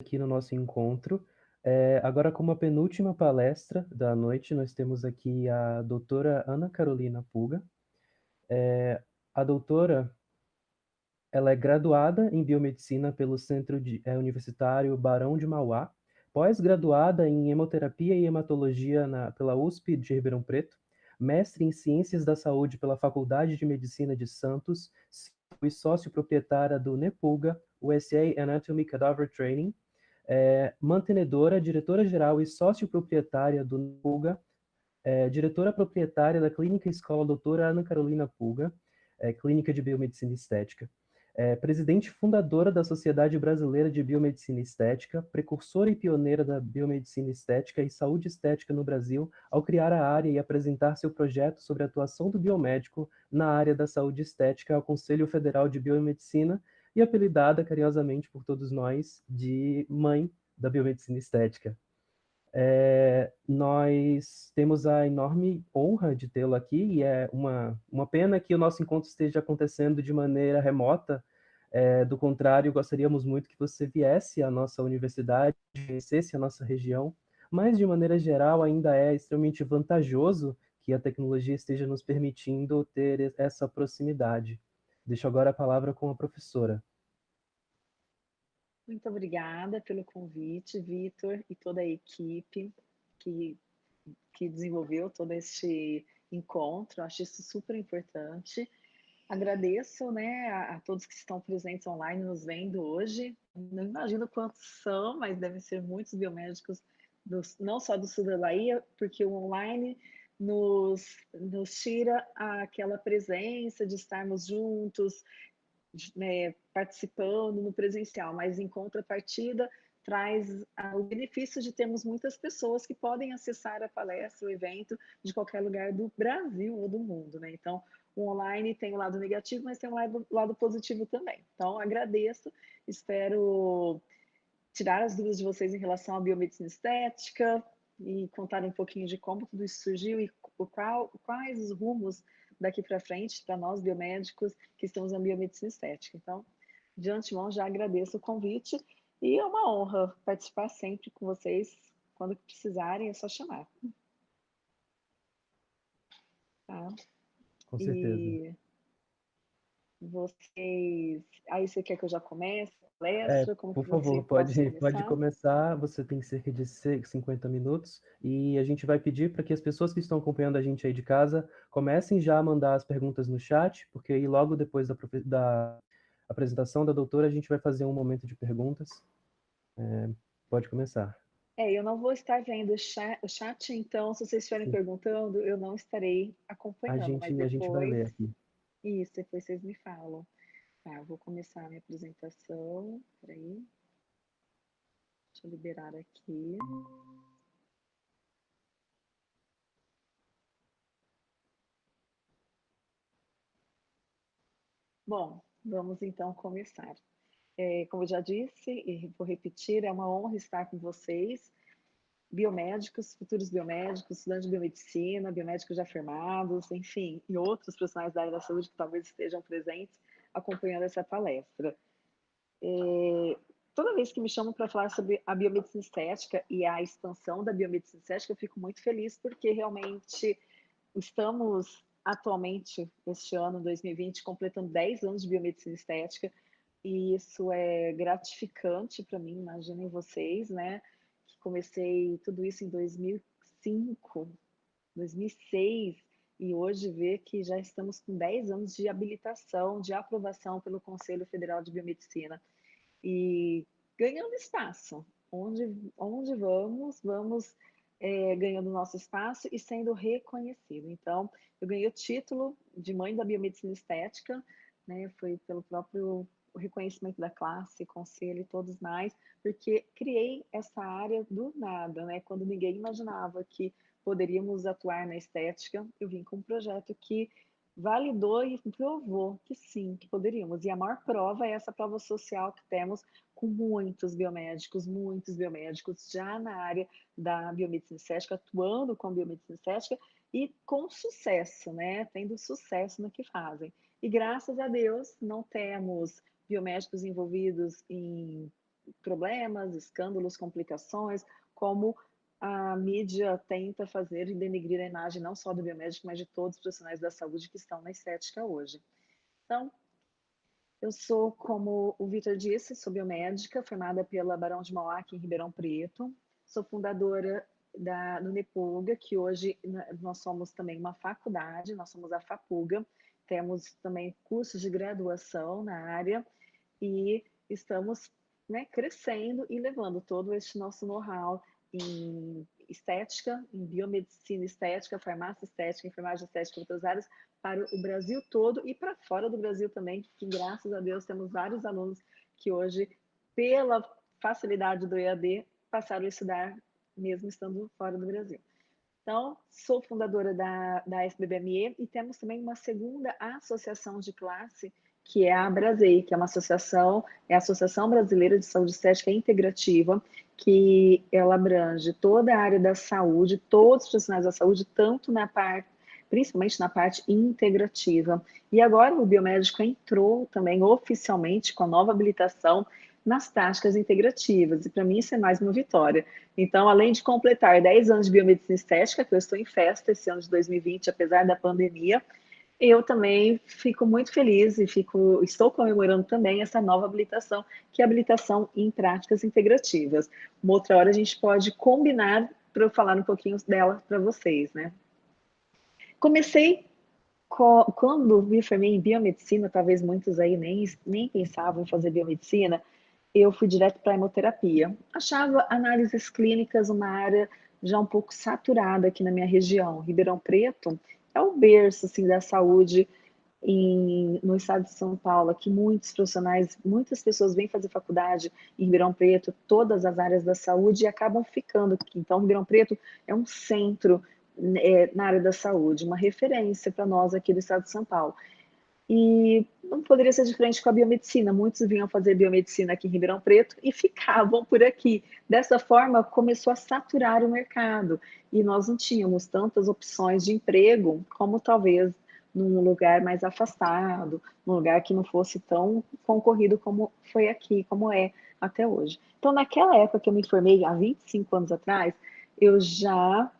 aqui no nosso encontro. É, agora, como a penúltima palestra da noite, nós temos aqui a doutora Ana Carolina Puga. É, a doutora ela é graduada em biomedicina pelo Centro de, é, Universitário Barão de Mauá, pós-graduada em hemoterapia e hematologia na, pela USP de Ribeirão Preto, mestre em ciências da saúde pela Faculdade de Medicina de Santos, e sócio proprietária do NEPULGA, USA Anatomy Cadaver Training, é, mantenedora, diretora-geral e sócio-proprietária do NEPULGA, é, diretora proprietária da Clínica Escola Doutora Ana Carolina Pulga, é, Clínica de Biomedicina Estética é presidente fundadora da Sociedade Brasileira de Biomedicina Estética, precursora e pioneira da biomedicina estética e saúde estética no Brasil, ao criar a área e apresentar seu projeto sobre a atuação do biomédico na área da saúde estética ao Conselho Federal de Biomedicina e apelidada carinhosamente por todos nós de mãe da biomedicina estética. É, nós temos a enorme honra de tê-lo aqui e é uma, uma pena que o nosso encontro esteja acontecendo de maneira remota, é, do contrário, gostaríamos muito que você viesse à nossa universidade, conhecesse a nossa região, mas de maneira geral ainda é extremamente vantajoso que a tecnologia esteja nos permitindo ter essa proximidade. Deixo agora a palavra com a professora. Muito obrigada pelo convite, Vitor, e toda a equipe que, que desenvolveu todo este encontro. Acho isso super importante. Agradeço né, a, a, todos que estão presentes online nos vendo hoje. Não imagino quantos são, mas devem ser muitos biomédicos, não só do sul da Bahia, porque o online nos, nos tira aquela presença de estarmos juntos, né, participando no presencial, mas em contrapartida traz o benefício de termos muitas pessoas que podem acessar a palestra, o evento, de qualquer lugar do Brasil ou do mundo. Né? Então, o online tem o um lado negativo, mas tem um lado, lado positivo também. Então, agradeço, espero tirar as dúvidas de vocês em relação à biomedicina estética e contar um pouquinho de como tudo isso surgiu e qual, quais os rumos daqui para frente para nós biomédicos que estamos na biomedicina estética. Então, de antemão, já agradeço o convite e é uma honra participar sempre com vocês. Quando precisarem, é só chamar. Tá? Com certeza. E vocês... Aí você quer que eu já comece? palestra? É, por favor, pode, começar? pode começar. Você tem cerca de 50 minutos e a gente vai pedir para que as pessoas que estão acompanhando a gente aí de casa comecem já a mandar as perguntas no chat, porque aí logo depois da, da apresentação da doutora a gente vai fazer um momento de perguntas. É, pode começar. É, eu não vou estar vendo o chat, o chat então se vocês estiverem Sim. perguntando, eu não estarei acompanhando. A gente, depois... a gente vai ler aqui. Isso, depois vocês me falam. Tá, vou começar a minha apresentação. Deixa eu liberar aqui. Bom, vamos então começar. É, como eu já disse, e vou repetir, é uma honra estar com vocês, biomédicos, futuros biomédicos, estudantes de biomedicina, biomédicos já formados, enfim, e outros profissionais da área da saúde que talvez estejam presentes acompanhando essa palestra. É, toda vez que me chamam para falar sobre a biomedicina estética e a expansão da biomedicina estética, eu fico muito feliz porque realmente estamos atualmente, este ano, 2020, completando 10 anos de biomedicina estética e isso é gratificante para mim, imaginem vocês, né? Comecei tudo isso em 2005, 2006, e hoje ver que já estamos com 10 anos de habilitação, de aprovação pelo Conselho Federal de Biomedicina e ganhando espaço. Onde, onde vamos, vamos é, ganhando nosso espaço e sendo reconhecido. Então, eu ganhei o título de mãe da biomedicina estética, né, foi pelo próprio reconhecimento da classe, conselho e todos mais, porque criei essa área do nada, né, quando ninguém imaginava que poderíamos atuar na estética, eu vim com um projeto que validou e provou que sim, que poderíamos. E a maior prova é essa prova social que temos com muitos biomédicos, muitos biomédicos já na área da biomedicina estética, atuando com a biomedicina estética e com sucesso, né? Tendo sucesso no que fazem. E graças a Deus não temos biomédicos envolvidos em problemas, escândalos, complicações, como a mídia tenta fazer e denegrir a imagem não só do biomédico, mas de todos os profissionais da saúde que estão na estética hoje. Então, eu sou, como o Vitor disse, sou biomédica, formada pela Barão de Mauá, aqui em Ribeirão Preto. Sou fundadora da, do Nepulga, que hoje nós somos também uma faculdade, nós somos a FAPUGA, temos também cursos de graduação na área e estamos né, crescendo e levando todo este nosso know-how em estética, em biomedicina estética, farmácia estética, enfermagem estética outras áreas para o Brasil todo e para fora do Brasil também, que graças a Deus temos vários alunos que hoje, pela facilidade do EAD, passaram a estudar mesmo estando fora do Brasil. Então, sou fundadora da, da SBBME e temos também uma segunda associação de classe, que é a Abrasei, que é uma associação, é a Associação Brasileira de Saúde Estética Integrativa, que ela abrange toda a área da saúde, todos os profissionais da saúde, tanto na parte, principalmente na parte integrativa. E agora o biomédico entrou também oficialmente com a nova habilitação nas práticas integrativas, e para mim isso é mais uma vitória. Então, além de completar 10 anos de biomedicina estética, que eu estou em festa esse ano de 2020, apesar da pandemia, eu também fico muito feliz e fico, estou comemorando também essa nova habilitação, que é a habilitação em práticas integrativas. Uma outra hora a gente pode combinar para eu falar um pouquinho dela para vocês, né? Comecei quando me formei em biomedicina, talvez muitos aí nem, nem pensavam em fazer biomedicina, eu fui direto para a hemoterapia. Achava análises clínicas uma área já um pouco saturada aqui na minha região. Ribeirão Preto é o berço assim, da saúde em, no estado de São Paulo, que muitos profissionais, muitas pessoas vêm fazer faculdade em Ribeirão Preto, todas as áreas da saúde, e acabam ficando aqui. Então, Ribeirão Preto é um centro é, na área da saúde, uma referência para nós aqui do estado de São Paulo. E não poderia ser diferente com a biomedicina. Muitos vinham fazer biomedicina aqui em Ribeirão Preto e ficavam por aqui. Dessa forma, começou a saturar o mercado e nós não tínhamos tantas opções de emprego como talvez num lugar mais afastado, num lugar que não fosse tão concorrido como foi aqui, como é até hoje. Então, naquela época que eu me formei, há 25 anos atrás, eu já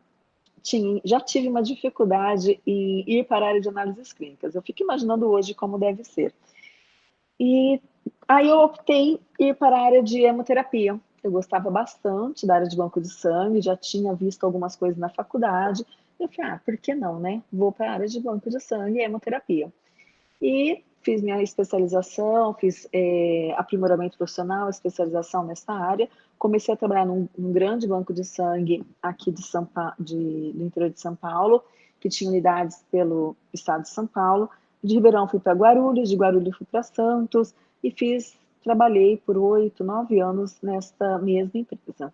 tinha, já tive uma dificuldade em ir para a área de análises clínicas. Eu fico imaginando hoje como deve ser. E aí eu optei ir para a área de hemoterapia. Eu gostava bastante da área de banco de sangue, já tinha visto algumas coisas na faculdade. Eu falei, ah, por que não, né? Vou para a área de banco de sangue e hemoterapia. E fiz minha especialização, fiz é, aprimoramento profissional, especialização nessa área, comecei a trabalhar num, num grande banco de sangue aqui de São pa de, do interior de São Paulo, que tinha unidades pelo estado de São Paulo. De Ribeirão fui para Guarulhos, de Guarulhos fui para Santos e fiz, trabalhei por oito, nove anos nesta mesma empresa.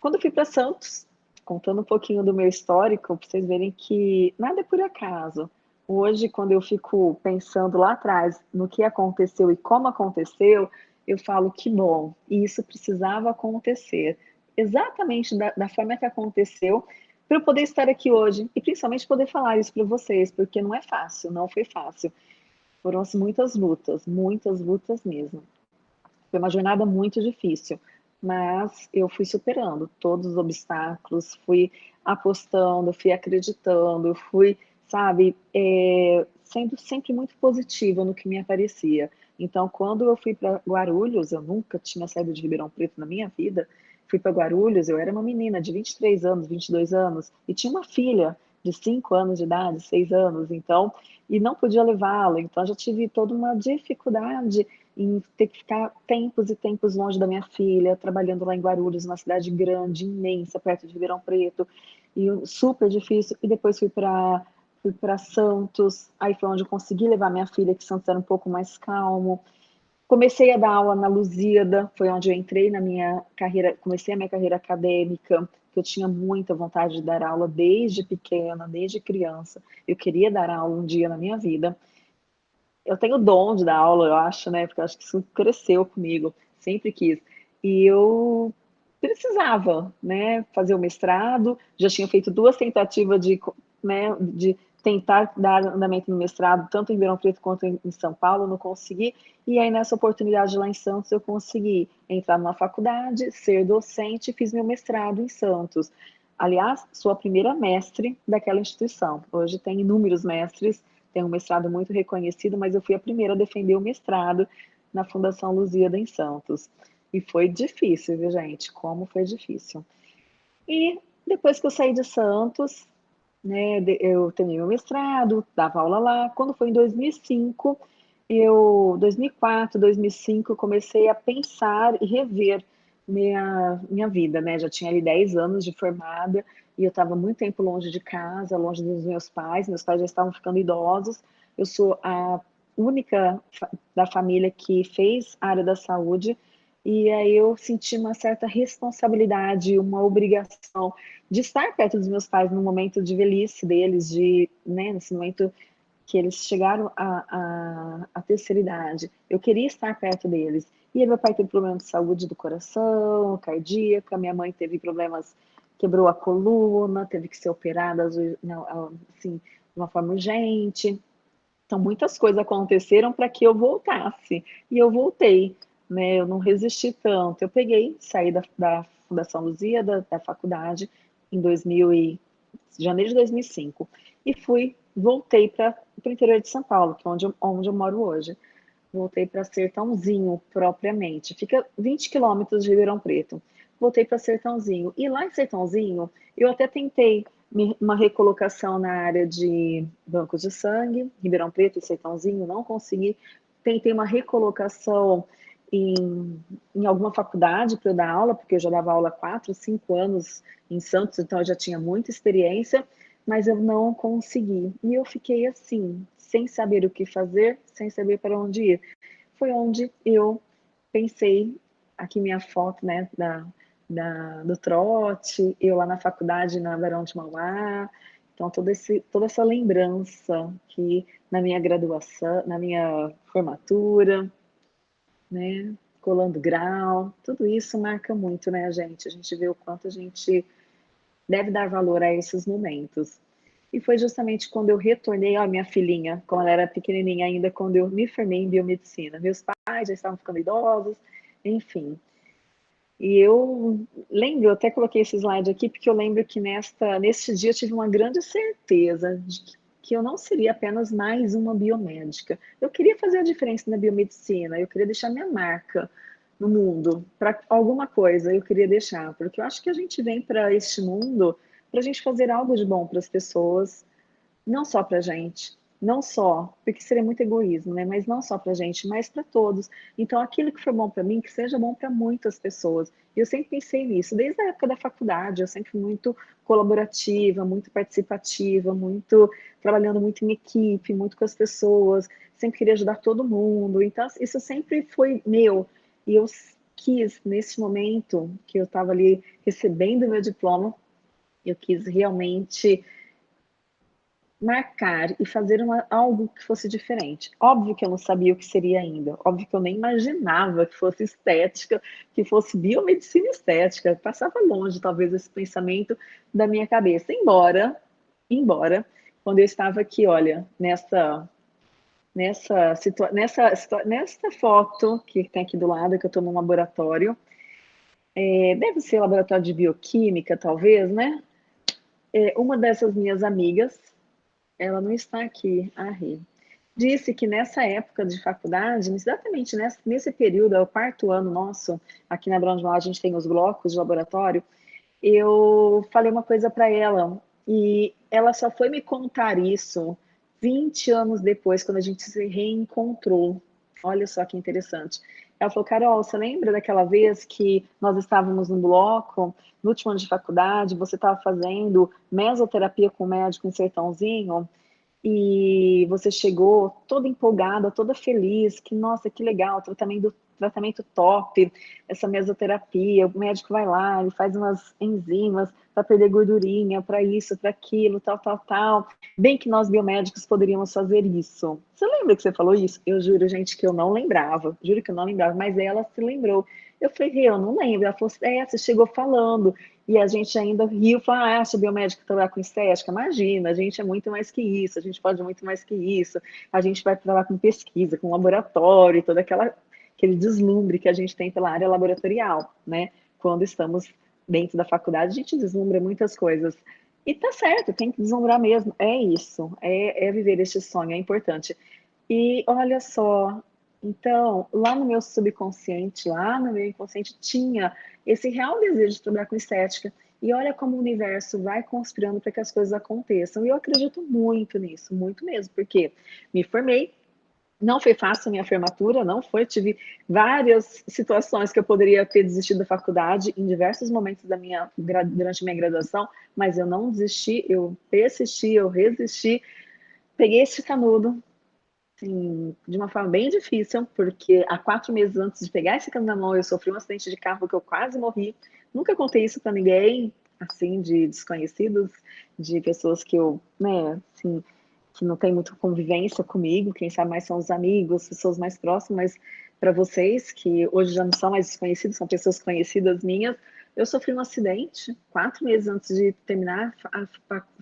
Quando fui para Santos, contando um pouquinho do meu histórico, para vocês verem que nada é por acaso. Hoje, quando eu fico pensando lá atrás no que aconteceu e como aconteceu, eu falo que bom, e isso precisava acontecer exatamente da, da forma que aconteceu para eu poder estar aqui hoje e principalmente poder falar isso para vocês, porque não é fácil, não foi fácil. Foram muitas lutas, muitas lutas mesmo. Foi uma jornada muito difícil, mas eu fui superando todos os obstáculos, fui apostando, fui acreditando, fui, sabe, é, sendo sempre muito positiva no que me aparecia. Então, quando eu fui para Guarulhos, eu nunca tinha saído de Ribeirão Preto na minha vida, fui para Guarulhos, eu era uma menina de 23 anos, 22 anos, e tinha uma filha de 5 anos de idade, 6 anos, então, e não podia levá-la, então já tive toda uma dificuldade em ter que ficar tempos e tempos longe da minha filha, trabalhando lá em Guarulhos, uma cidade grande, imensa, perto de Ribeirão Preto, e super difícil, e depois fui para fui para Santos, aí foi onde eu consegui levar minha filha, que Santos era um pouco mais calmo. Comecei a dar aula na Lusíada, foi onde eu entrei na minha carreira, comecei a minha carreira acadêmica, que eu tinha muita vontade de dar aula desde pequena, desde criança. Eu queria dar aula um dia na minha vida. Eu tenho dom de dar aula, eu acho, né? Porque eu acho que isso cresceu comigo, sempre quis. E eu precisava, né, fazer o mestrado, já tinha feito duas tentativas de, né, de tentar dar andamento no mestrado, tanto em Ribeirão Preto quanto em São Paulo, não consegui. E aí, nessa oportunidade lá em Santos, eu consegui entrar numa faculdade, ser docente, fiz meu mestrado em Santos. Aliás, sou a primeira mestre daquela instituição. Hoje tem inúmeros mestres, tem um mestrado muito reconhecido, mas eu fui a primeira a defender o mestrado na Fundação Lusíada em Santos. E foi difícil, viu, gente? Como foi difícil. E depois que eu saí de Santos, né, eu terminei meu mestrado, dava aula lá. Quando foi em 2005, eu, 2004, 2005, eu comecei a pensar e rever minha, minha vida, né? Já tinha ali 10 anos de formada e eu estava muito tempo longe de casa, longe dos meus pais. Meus pais já estavam ficando idosos. Eu sou a única da família que fez área da saúde e aí eu senti uma certa responsabilidade, uma obrigação de estar perto dos meus pais no momento de velhice deles, de, né, nesse momento que eles chegaram à, à, terceira idade. Eu queria estar perto deles. E aí meu pai teve problema de saúde do coração, cardíaca, minha mãe teve problemas, quebrou a coluna, teve que ser operada assim, de uma forma urgente. Então, muitas coisas aconteceram para que eu voltasse. E eu voltei né? Eu não resisti tanto. Eu peguei, saí da, da Fundação Luzia, da, da faculdade, em 2000 e, janeiro de 2005, e fui, voltei para o interior de São Paulo, que é onde onde eu moro hoje. Voltei para Sertãozinho, propriamente. Fica 20 quilômetros de Ribeirão Preto. Voltei para Sertãozinho. E lá em Sertãozinho, eu até tentei uma recolocação na área de bancos de sangue, Ribeirão Preto e Sertãozinho, não consegui. Tentei uma recolocação em, em alguma faculdade para eu dar aula, porque eu já dava aula há quatro, cinco anos em Santos, então eu já tinha muita experiência, mas eu não consegui. E eu fiquei assim, sem saber o que fazer, sem saber para onde ir. Foi onde eu pensei, aqui minha foto, né, da, da, do trote, eu lá na faculdade na Barão de Mauá, então todo esse, toda essa lembrança que na minha graduação, na minha formatura, né? Colando grau, tudo isso marca muito, né, gente? A gente vê o quanto a gente deve dar valor a esses momentos. E foi justamente quando eu retornei, ó, minha filhinha, quando ela era pequenininha ainda, quando eu me formei em biomedicina. Meus pais já estavam ficando idosos, enfim. E eu lembro, eu até coloquei esse slide aqui, porque eu lembro que nesta, neste dia eu tive uma grande certeza de que que eu não seria apenas mais uma biomédica. Eu queria fazer a diferença na biomedicina, eu queria deixar minha marca no mundo, para alguma coisa eu queria deixar, porque eu acho que a gente vem para este mundo para a gente fazer algo de bom para as pessoas, não só para a gente, não só, porque seria muito egoísmo, né? Mas não só para a gente, mas para todos. Então, aquilo que for bom para mim, que seja bom para muitas pessoas. E eu sempre pensei nisso, desde a época da faculdade, eu sempre fui muito colaborativa, muito participativa, muito trabalhando muito em equipe, muito com as pessoas, sempre queria ajudar todo mundo. Então, isso sempre foi meu. E eu quis, nesse momento que eu estava ali recebendo meu diploma, eu quis realmente marcar e fazer uma, algo que fosse diferente. Óbvio que eu não sabia o que seria ainda, óbvio que eu nem imaginava que fosse estética, que fosse biomedicina estética, passava longe talvez esse pensamento da minha cabeça, embora, embora, quando eu estava aqui, olha, nessa nessa nessa nessa foto que tem aqui do lado, que eu estou no laboratório, é, deve ser laboratório de bioquímica, talvez, né? É, uma dessas minhas amigas, ela não está aqui, a Rê. Disse que nessa época de faculdade, exatamente nesse, nesse período, é o quarto ano nosso, aqui na Brown a gente tem os blocos de laboratório, eu falei uma coisa para ela, e ela só foi me contar isso 20 anos depois, quando a gente se reencontrou. Olha só que interessante. Ela falou, Carol, você lembra daquela vez que nós estávamos no bloco, no último ano de faculdade, você estava fazendo mesoterapia com o médico em Sertãozinho, e você chegou toda empolgada, toda feliz, que nossa, que legal, tratamento, tratamento top, essa mesoterapia, o médico vai lá, ele faz umas enzimas para perder gordurinha, para isso, para aquilo, tal, tal, tal. Bem que nós biomédicos poderíamos fazer isso. Você lembra que você falou isso? Eu juro, gente, que eu não lembrava, juro que eu não lembrava, mas ela se lembrou. Eu falei, eu não lembro. Ela falou, é, você chegou falando. E a gente ainda riu, falou, ah, acha biomédica trabalhar com estética? Imagina, a gente é muito mais que isso, a gente pode muito mais que isso. A gente vai trabalhar com pesquisa, com laboratório, todo aquela, aquele deslumbre que a gente tem pela área laboratorial, né? Quando estamos dentro da faculdade, a gente deslumbra muitas coisas. E tá certo, tem que deslumbrar mesmo. É isso, é, é viver este sonho, é importante. E olha só, então, lá no meu subconsciente, lá no meu inconsciente, tinha esse real desejo de trabalhar com estética. E olha como o universo vai conspirando para que as coisas aconteçam. E eu acredito muito nisso, muito mesmo, porque me formei, não foi fácil a minha formatura, não foi. Tive várias situações que eu poderia ter desistido da faculdade em diversos momentos da minha, durante minha graduação, mas eu não desisti, eu persisti, eu resisti. Peguei esse canudo, assim, de uma forma bem difícil, porque há quatro meses antes de pegar esse canudo na mão, eu sofri um acidente de carro que eu quase morri. Nunca contei isso para ninguém, assim, de desconhecidos, de pessoas que eu, né, assim, que não tem muita convivência comigo, quem sabe mais são os amigos, pessoas mais próximas, para vocês, que hoje já não são mais desconhecidos, são pessoas conhecidas minhas, eu sofri um acidente quatro meses antes de terminar a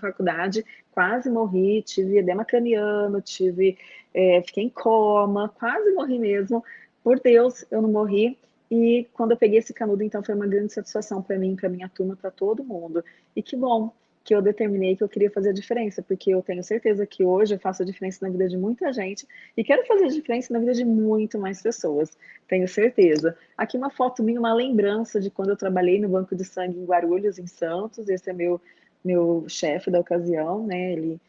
faculdade, quase morri, tive edema craniano, tive, é, fiquei em coma, quase morri mesmo. Por Deus, eu não morri. E quando eu peguei esse canudo, então foi uma grande satisfação para mim, para minha turma, para todo mundo. E que bom que eu determinei que eu queria fazer a diferença, porque eu tenho certeza que hoje eu faço a diferença na vida de muita gente e quero fazer a diferença na vida de muito mais pessoas, tenho certeza. Aqui uma foto minha, uma lembrança de quando eu trabalhei no Banco de Sangue em Guarulhos, em Santos, esse é meu, meu chefe da ocasião, né, ele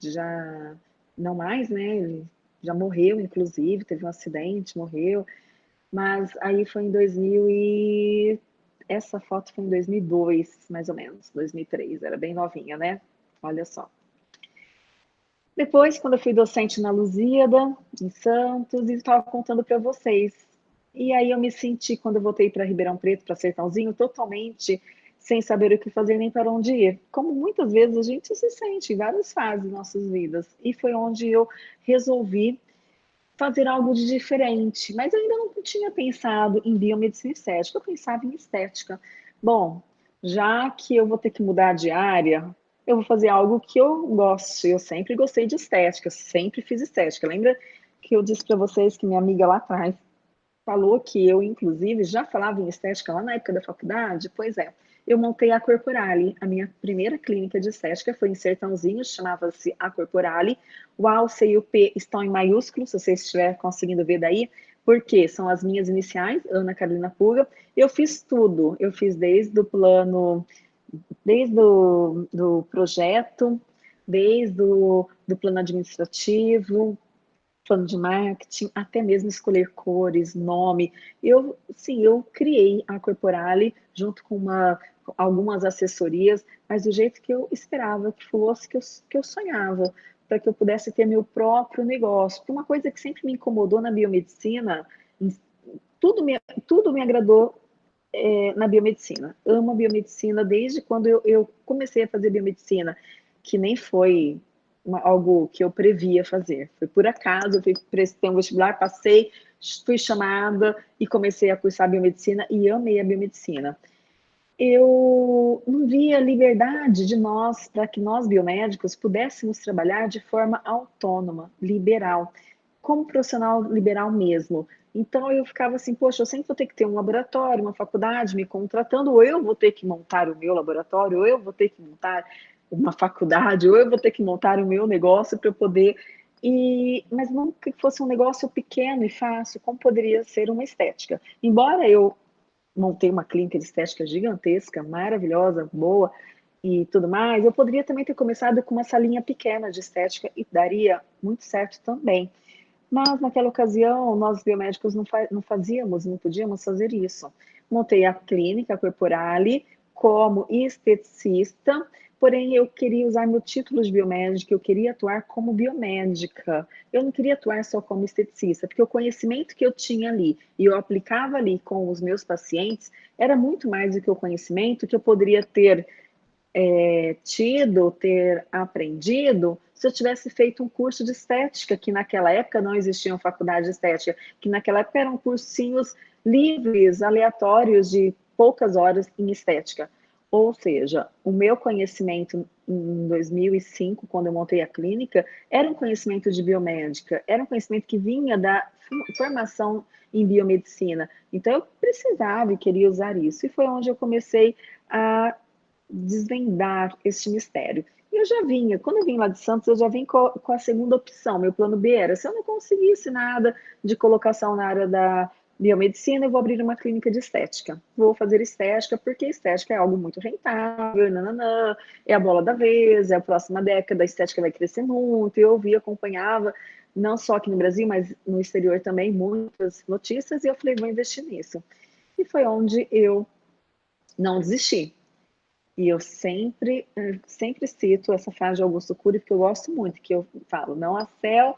já, não mais, né, ele já morreu, inclusive, teve um acidente, morreu, mas aí foi em 2000 e essa foto foi em 2002, mais ou menos, 2003, era bem novinha, né? Olha só. Depois, quando eu fui docente na Lusíada, em Santos, e estava contando para vocês. E aí eu me senti, quando eu voltei para Ribeirão Preto, para Sertãozinho, totalmente sem saber o que fazer nem para onde ir. Como muitas vezes a gente se sente em várias fases de nossas vidas. E foi onde eu resolvi fazer algo de diferente, mas eu ainda não tinha pensado em biomedicina estética, eu pensava em estética. Bom, já que eu vou ter que mudar de área, eu vou fazer algo que eu gosto. Eu sempre gostei de estética, sempre fiz estética. Lembra que eu disse para vocês que minha amiga lá atrás falou que eu, inclusive, já falava em estética lá na época da faculdade? Pois é eu montei a Corporale. A minha primeira clínica de estética foi em Sertãozinho, chamava-se a Corporale. O A, o C e o P estão em maiúsculo, se você estiver conseguindo ver daí, porque são as minhas iniciais, Ana Carolina Puga. Eu fiz tudo, eu fiz desde o plano, desde o do projeto, desde o do plano administrativo, plano de marketing, até mesmo escolher cores, nome. Eu, sim, eu criei a Corporale junto com uma, algumas assessorias, mas do jeito que eu esperava que fosse, que eu, que eu sonhava, para que eu pudesse ter meu próprio negócio. Uma coisa que sempre me incomodou na biomedicina, tudo me, tudo me agradou é, na biomedicina. Amo a biomedicina desde quando eu, eu comecei a fazer biomedicina, que nem foi uma, algo que eu previa fazer. Foi por acaso, eu fui prestei um vestibular, passei, fui chamada e comecei a cursar biomedicina e amei a biomedicina. Eu não via liberdade de nós, para que nós biomédicos pudéssemos trabalhar de forma autônoma, liberal, como profissional liberal mesmo. Então eu ficava assim, poxa, eu sempre vou ter que ter um laboratório, uma faculdade me contratando, ou eu vou ter que montar o meu laboratório, ou eu vou ter que montar uma faculdade, ou eu vou ter que montar o meu negócio para eu poder. E, mas não que fosse um negócio pequeno e fácil, como poderia ser uma estética. Embora eu montei uma clínica de estética gigantesca, maravilhosa, boa e tudo mais, eu poderia também ter começado com uma salinha pequena de estética e daria muito certo também. Mas naquela ocasião, nós biomédicos não, não fazíamos, não podíamos fazer isso. Montei a clínica Corporale como esteticista, porém eu queria usar meu título de biomédica, eu queria atuar como biomédica, eu não queria atuar só como esteticista, porque o conhecimento que eu tinha ali e eu aplicava ali com os meus pacientes era muito mais do que o conhecimento que eu poderia ter é, tido, ter aprendido se eu tivesse feito um curso de estética, que naquela época não existiam faculdade de estética, que naquela época eram cursinhos livres, aleatórios de poucas horas em estética. Ou seja, o meu conhecimento em 2005, quando eu montei a clínica, era um conhecimento de biomédica, era um conhecimento que vinha da formação em biomedicina. Então, eu precisava e queria usar isso. E foi onde eu comecei a desvendar este mistério. E eu já vinha, quando eu vim lá de Santos, eu já vim com, com a segunda opção. Meu plano B era: se eu não conseguisse nada de colocação na área da biomedicina, eu vou abrir uma clínica de estética. Vou fazer estética, porque estética é algo muito rentável, nananã, é a bola da vez, é a próxima década, a estética vai crescer muito. Eu vi, acompanhava, não só aqui no Brasil, mas no exterior também, muitas notícias, e eu falei, vou investir nisso. E foi onde eu não desisti. E eu sempre, sempre cito essa frase de Augusto Cury, porque eu gosto muito, que eu falo, não há céu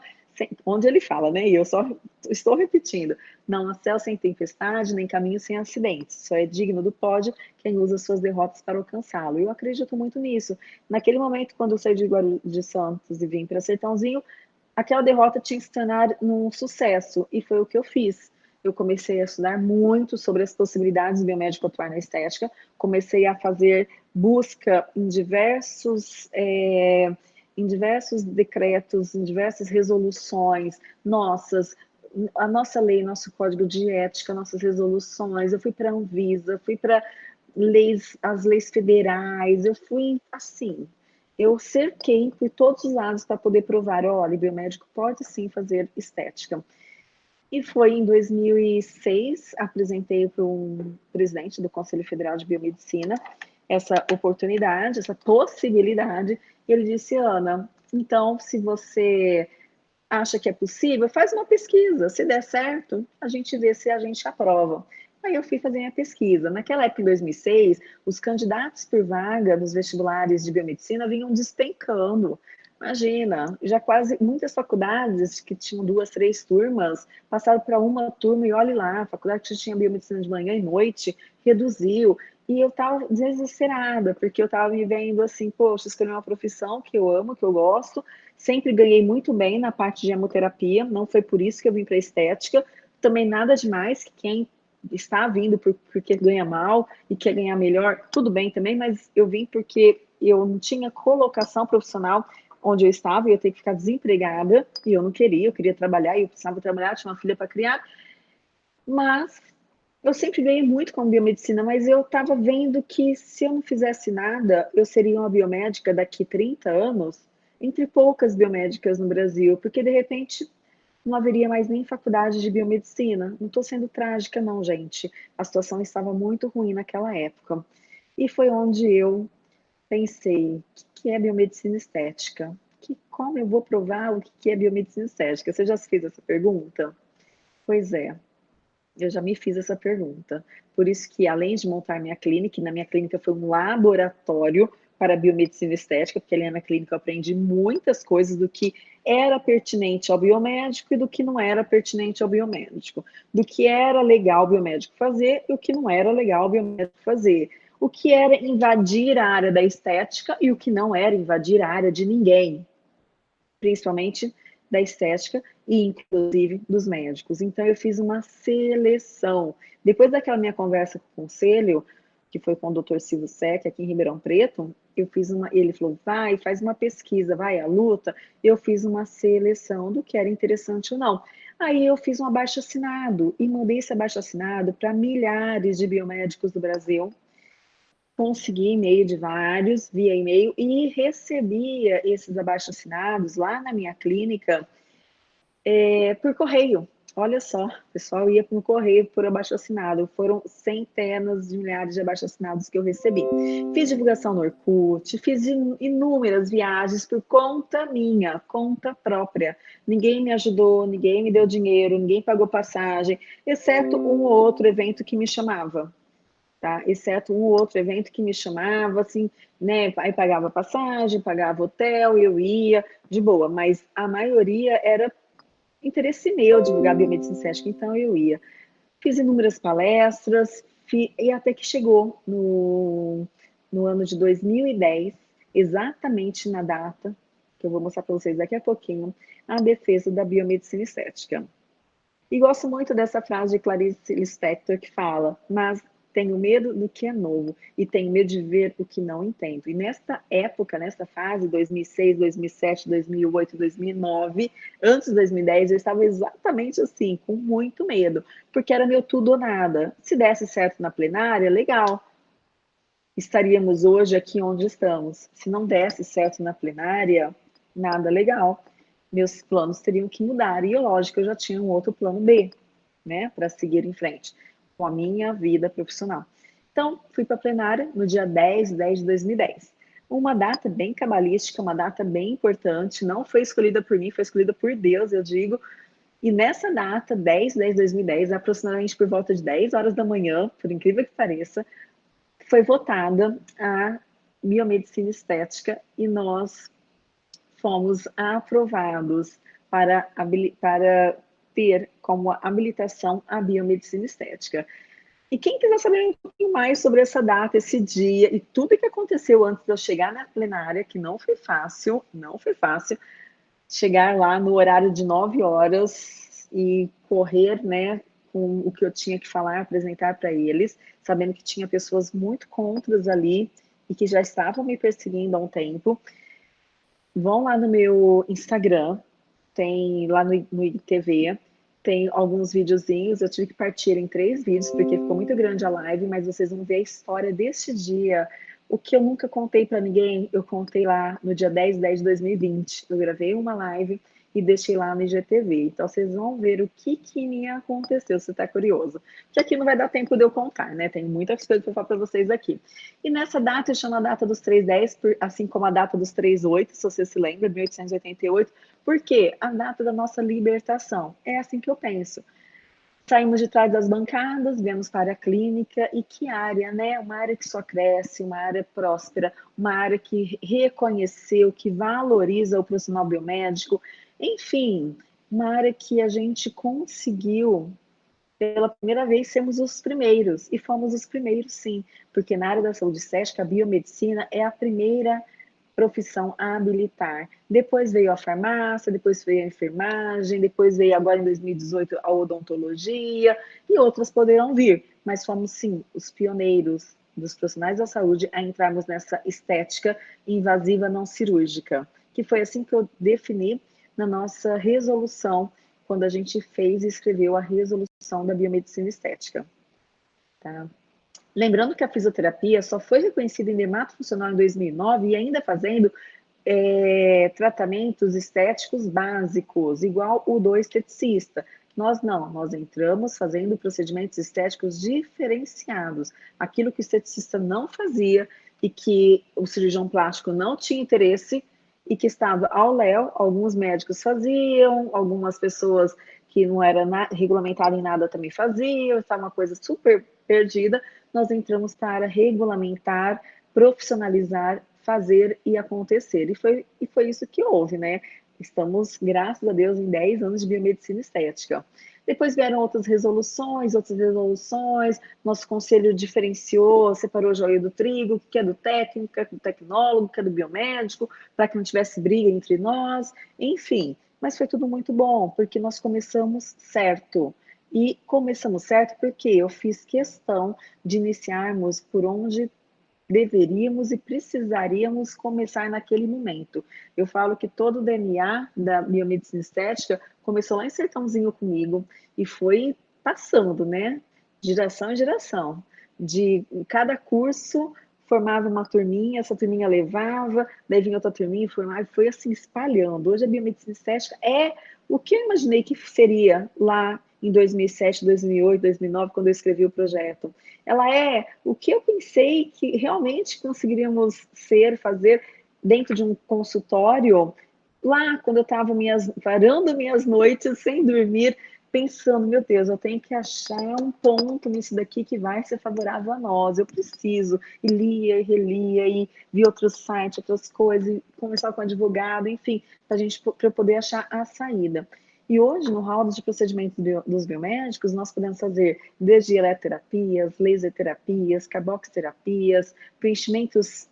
onde ele fala, né? E eu só estou repetindo: não há céu sem tempestade, nem caminho sem acidentes. Só é digno do pódio quem usa suas derrotas para alcançá-lo. Eu acredito muito nisso. Naquele momento, quando eu saí de Guarulhos de Santos e vim para Sertãozinho, aquela derrota tinha que se tornar num sucesso, e foi o que eu fiz. Eu comecei a estudar muito sobre as possibilidades do biomédico atuar na estética, comecei a fazer busca em diversos. É, em diversos decretos, em diversas resoluções nossas, a nossa lei, nosso código de ética, nossas resoluções, eu fui para a Anvisa, fui para leis, as leis federais, eu fui assim, eu cerquei por todos os lados para poder provar, olha, biomédico pode sim fazer estética. E foi em 2006, apresentei para um presidente do Conselho Federal de Biomedicina essa oportunidade, essa possibilidade, e ele disse, Ana, então, se você acha que é possível, faz uma pesquisa. Se der certo, a gente vê se a gente aprova. Aí eu fui fazer minha pesquisa. Naquela época, em 2006, os candidatos por vaga nos vestibulares de biomedicina vinham despencando. Imagina, já quase muitas faculdades que tinham duas, três turmas passaram para uma turma e olhe lá, a faculdade que tinha biomedicina de manhã e noite reduziu. E eu tava desesperada, porque eu tava me vendo assim, poxa, escolhi uma profissão que eu amo, que eu gosto, sempre ganhei muito bem na parte de hemoterapia, não foi por isso que eu vim para estética, também nada demais, que quem está vindo por, porque ganha mal e quer ganhar melhor, tudo bem também, mas eu vim porque eu não tinha colocação profissional onde eu estava, e eu ia ter que ficar desempregada, e eu não queria, eu queria trabalhar, e eu precisava trabalhar, tinha uma filha para criar, mas eu sempre ganhei muito com biomedicina, mas eu estava vendo que se eu não fizesse nada, eu seria uma biomédica daqui 30 anos, entre poucas biomédicas no Brasil, porque de repente não haveria mais nem faculdade de biomedicina. Não estou sendo trágica, não, gente. A situação estava muito ruim naquela época. E foi onde eu pensei: o que é biomedicina estética? Que, como eu vou provar o que é biomedicina estética? Você já se fez essa pergunta? Pois é, eu já me fiz essa pergunta. Por isso que, além de montar minha clínica, na minha clínica foi um laboratório para biomedicina estética, porque ali na clínica eu aprendi muitas coisas do que era pertinente ao biomédico e do que não era pertinente ao biomédico, do que era legal o biomédico fazer e o que não era legal o biomédico fazer, o que era invadir a área da estética e o que não era invadir a área de ninguém, principalmente da estética e inclusive dos médicos. Então eu fiz uma seleção. Depois daquela minha conversa com o conselho, que foi com o Dr. Silvio Sec aqui em Ribeirão Preto, eu fiz uma, ele falou: "Vai, faz uma pesquisa, vai a luta". Eu fiz uma seleção do que era interessante ou não. Aí eu fiz um abaixo assinado e mandei esse abaixo assinado para milhares de biomédicos do Brasil consegui e-mail de vários via e-mail e recebia esses abaixo-assinados lá na minha clínica é, por correio. Olha só, o pessoal ia no correio por abaixo-assinado. Foram centenas de milhares de abaixo-assinados que eu recebi. Fiz divulgação no Orkut, fiz inúmeras viagens por conta minha, conta própria. Ninguém me ajudou, ninguém me deu dinheiro, ninguém pagou passagem, exceto um ou outro evento que me chamava tá? Exceto um outro evento que me chamava, assim, né? Aí pagava passagem, pagava hotel, eu ia, de boa, mas a maioria era interesse meu divulgar biomedicina estética, então eu ia. Fiz inúmeras palestras, e até que chegou no, no ano de 2010, exatamente na data, que eu vou mostrar para vocês daqui a pouquinho, a defesa da biomedicina estética. E gosto muito dessa frase de Clarice Lispector que fala, mas tenho medo do que é novo e tenho medo de ver o que não entendo. E nesta época, nesta fase, 2006, 2007, 2008, 2009, antes de 2010, eu estava exatamente assim, com muito medo, porque era meu tudo ou nada. Se desse certo na plenária, legal. Estaríamos hoje aqui onde estamos. Se não desse certo na plenária, nada legal. Meus planos teriam que mudar. E, lógico, eu já tinha um outro plano B, né, para seguir em frente com a minha vida profissional. Então, fui para a plenária no dia 10 de 10 de 2010. Uma data bem cabalística, uma data bem importante, não foi escolhida por mim, foi escolhida por Deus, eu digo. E nessa data, 10 de 10 de 2010, aproximadamente por volta de 10 horas da manhã, por incrível que pareça, foi votada a biomedicina estética e nós fomos aprovados para, para ter como habilitação a biomedicina estética. E quem quiser saber um pouquinho mais sobre essa data, esse dia e tudo que aconteceu antes de eu chegar na plenária, que não foi fácil, não foi fácil, chegar lá no horário de 9 horas e correr, né, com o que eu tinha que falar, apresentar para eles, sabendo que tinha pessoas muito contras ali e que já estavam me perseguindo há um tempo. Vão lá no meu Instagram, tem lá no, no IGTV, tem alguns videozinhos, eu tive que partir em três vídeos, porque ficou muito grande a live, mas vocês vão ver a história deste dia. O que eu nunca contei para ninguém, eu contei lá no dia 10 de 10 de 2020. Eu gravei uma live e deixei lá no IGTV. Então, vocês vão ver o que, que me aconteceu, se está curioso. Que aqui não vai dar tempo de eu contar, né? Tem muitas coisas para falar para vocês aqui. E nessa data, eu chamo a data dos 310, assim como a data dos 38, se você se lembra, 1888, porque a data da nossa libertação. É assim que eu penso. Saímos de trás das bancadas, viemos para a clínica e que área, né? Uma área que só cresce, uma área próspera, uma área que reconheceu, que valoriza o profissional biomédico, enfim, uma área que a gente conseguiu pela primeira vez sermos os primeiros, e fomos os primeiros sim, porque na área da saúde estética, a biomedicina é a primeira profissão a habilitar. Depois veio a farmácia, depois veio a enfermagem, depois veio agora em 2018 a odontologia e outras poderão vir, mas fomos sim os pioneiros dos profissionais da saúde a entrarmos nessa estética invasiva não cirúrgica, que foi assim que eu defini na nossa resolução, quando a gente fez e escreveu a resolução da biomedicina estética. Tá? Lembrando que a fisioterapia só foi reconhecida em dermato funcional em 2009 e ainda fazendo é, tratamentos estéticos básicos, igual o do esteticista. Nós não, nós entramos fazendo procedimentos estéticos diferenciados. Aquilo que o esteticista não fazia e que o cirurgião plástico não tinha interesse e que estava ao léu, alguns médicos faziam, algumas pessoas que não era regulamentada em nada também faziam, estava uma coisa super perdida, nós entramos para regulamentar, profissionalizar, fazer e acontecer. E foi, e foi isso que houve, né? Estamos, graças a Deus, em 10 anos de biomedicina estética. Depois vieram outras resoluções, outras resoluções, nosso conselho diferenciou, separou o joio do trigo, que é do técnico, que é do tecnólogo, que é do biomédico, para que não tivesse briga entre nós, enfim. Mas foi tudo muito bom, porque nós começamos certo. E começamos certo porque eu fiz questão de iniciarmos por onde deveríamos e precisaríamos começar naquele momento. Eu falo que todo o DNA da biomedicina estética começou lá em Sertãozinho comigo e foi passando, né? Geração em geração. De cada curso formava uma turminha, essa turminha levava, daí vinha outra turminha, formava, e foi assim espalhando. Hoje a biomedicina estética é o que eu imaginei que seria lá em 2007, 2008, 2009, quando eu escrevi o projeto. Ela é o que eu pensei que realmente conseguiríamos ser, fazer dentro de um consultório, lá quando eu estava minhas, varando minhas noites sem dormir, pensando, meu Deus, eu tenho que achar um ponto nisso daqui que vai ser favorável a nós, eu preciso, e lia e relia, e vi outros sites, outras coisas, e conversar com advogado, enfim, para gente para poder achar a saída. E hoje, no hall de procedimentos bio, dos biomédicos, nós podemos fazer desde eletroterapias, laser terapias, carboxterapias, preenchimentos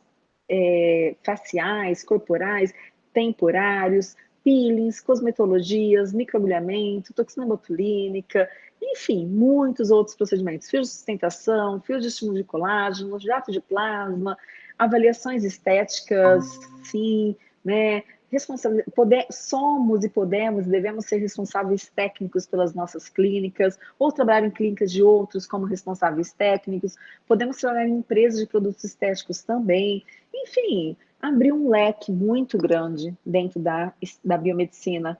é, faciais, corporais, temporários, peelings, cosmetologias, microagulhamento, toxina botulínica, enfim, muitos outros procedimentos, fios de sustentação, fios de estímulo de colágeno, jato de plasma, avaliações estéticas, sim, né, poder, somos e podemos, devemos ser responsáveis técnicos pelas nossas clínicas, ou trabalhar em clínicas de outros como responsáveis técnicos, podemos trabalhar em empresas de produtos estéticos também, enfim, abrir um leque muito grande dentro da, da biomedicina,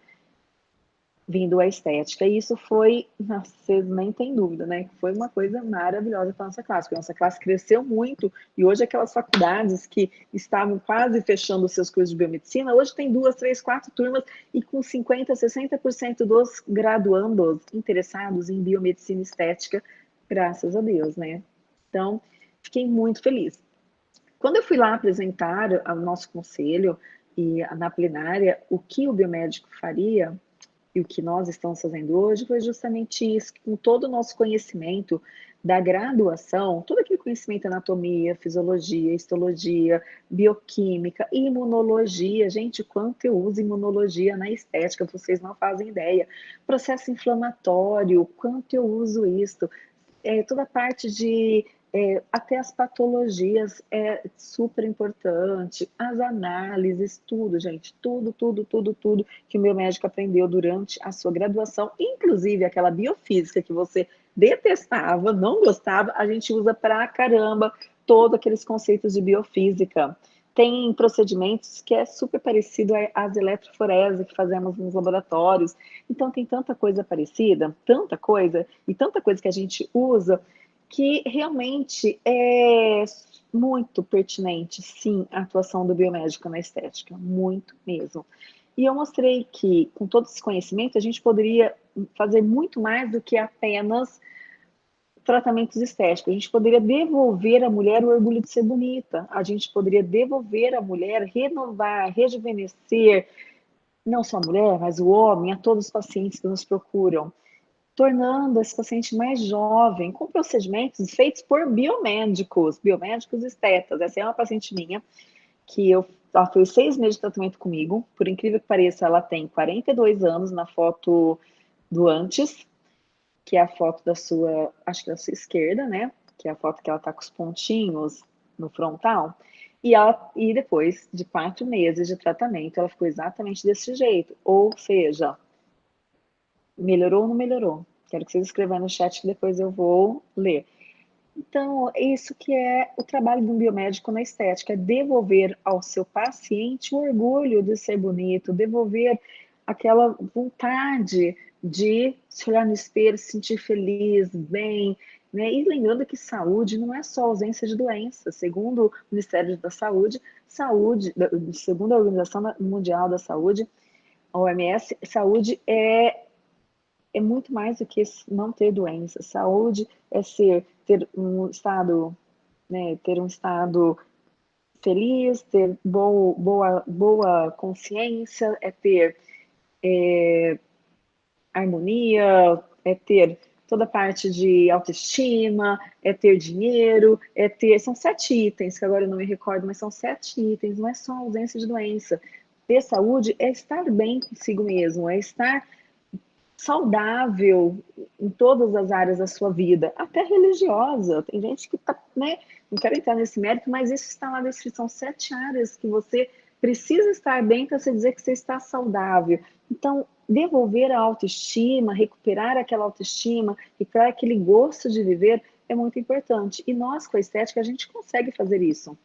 vindo a estética. E isso foi, vocês nem tem dúvida, né? Foi uma coisa maravilhosa para a nossa classe, porque a nossa classe cresceu muito, e hoje aquelas faculdades que estavam quase fechando seus cursos de biomedicina, hoje tem duas, três, quatro turmas, e com 50%, 60% dos graduandos interessados em biomedicina estética, graças a Deus, né? Então, fiquei muito feliz. Quando eu fui lá apresentar ao nosso conselho e na plenária o que o biomédico faria, e o que nós estamos fazendo hoje foi justamente isso, com todo o nosso conhecimento da graduação, todo aquele conhecimento anatomia, fisiologia, histologia, bioquímica, imunologia, gente, quanto eu uso imunologia na estética, vocês não fazem ideia. Processo inflamatório, quanto eu uso isso. É, toda a parte de é, até as patologias é super importante, as análises, tudo, gente, tudo, tudo, tudo, tudo que o meu médico aprendeu durante a sua graduação, inclusive aquela biofísica que você detestava, não gostava, a gente usa pra caramba todos aqueles conceitos de biofísica. Tem procedimentos que é super parecido às eletroforese que fazemos nos laboratórios. Então, tem tanta coisa parecida, tanta coisa, e tanta coisa que a gente usa, que realmente é muito pertinente, sim, a atuação do biomédico na estética, muito mesmo. E eu mostrei que, com todo esse conhecimento, a gente poderia fazer muito mais do que apenas tratamentos estéticos. A gente poderia devolver à mulher o orgulho de ser bonita. A gente poderia devolver à mulher, renovar, rejuvenescer, não só a mulher, mas o homem, a todos os pacientes que nos procuram tornando esse paciente mais jovem, com procedimentos feitos por biomédicos, biomédicos estetas. Essa é uma paciente minha, que eu, ela fez seis meses de tratamento comigo, por incrível que pareça, ela tem 42 anos na foto do antes, que é a foto da sua, acho que da sua esquerda, né? Que é a foto que ela tá com os pontinhos no frontal. E, ela, e depois de quatro meses de tratamento, ela ficou exatamente desse jeito. Ou seja, Melhorou ou não melhorou? Quero que vocês escrevam no chat que depois eu vou ler. Então, isso que é o trabalho de um biomédico na estética, é devolver ao seu paciente o orgulho de ser bonito, devolver aquela vontade de se olhar no espelho, se sentir feliz, bem, né? E lembrando que saúde não é só ausência de doença. Segundo o Ministério da Saúde, saúde, segundo a Organização Mundial da Saúde, a OMS, saúde é é muito mais do que não ter doença. Saúde é ser, ter um estado, né, ter um estado feliz, ter boa, boa, boa consciência, é ter é, harmonia, é ter toda a parte de autoestima, é ter dinheiro, é ter. São sete itens, que agora eu não me recordo, mas são sete itens, não é só ausência de doença. Ter saúde é estar bem consigo mesmo, é estar saudável em todas as áreas da sua vida, até religiosa. Tem gente que tá, né? Não quero entrar nesse mérito, mas isso está lá na descrição. Sete áreas que você precisa estar bem para você dizer que você está saudável. Então, devolver a autoestima, recuperar aquela autoestima, recuperar aquele gosto de viver é muito importante. E nós, com a estética, a gente consegue fazer isso.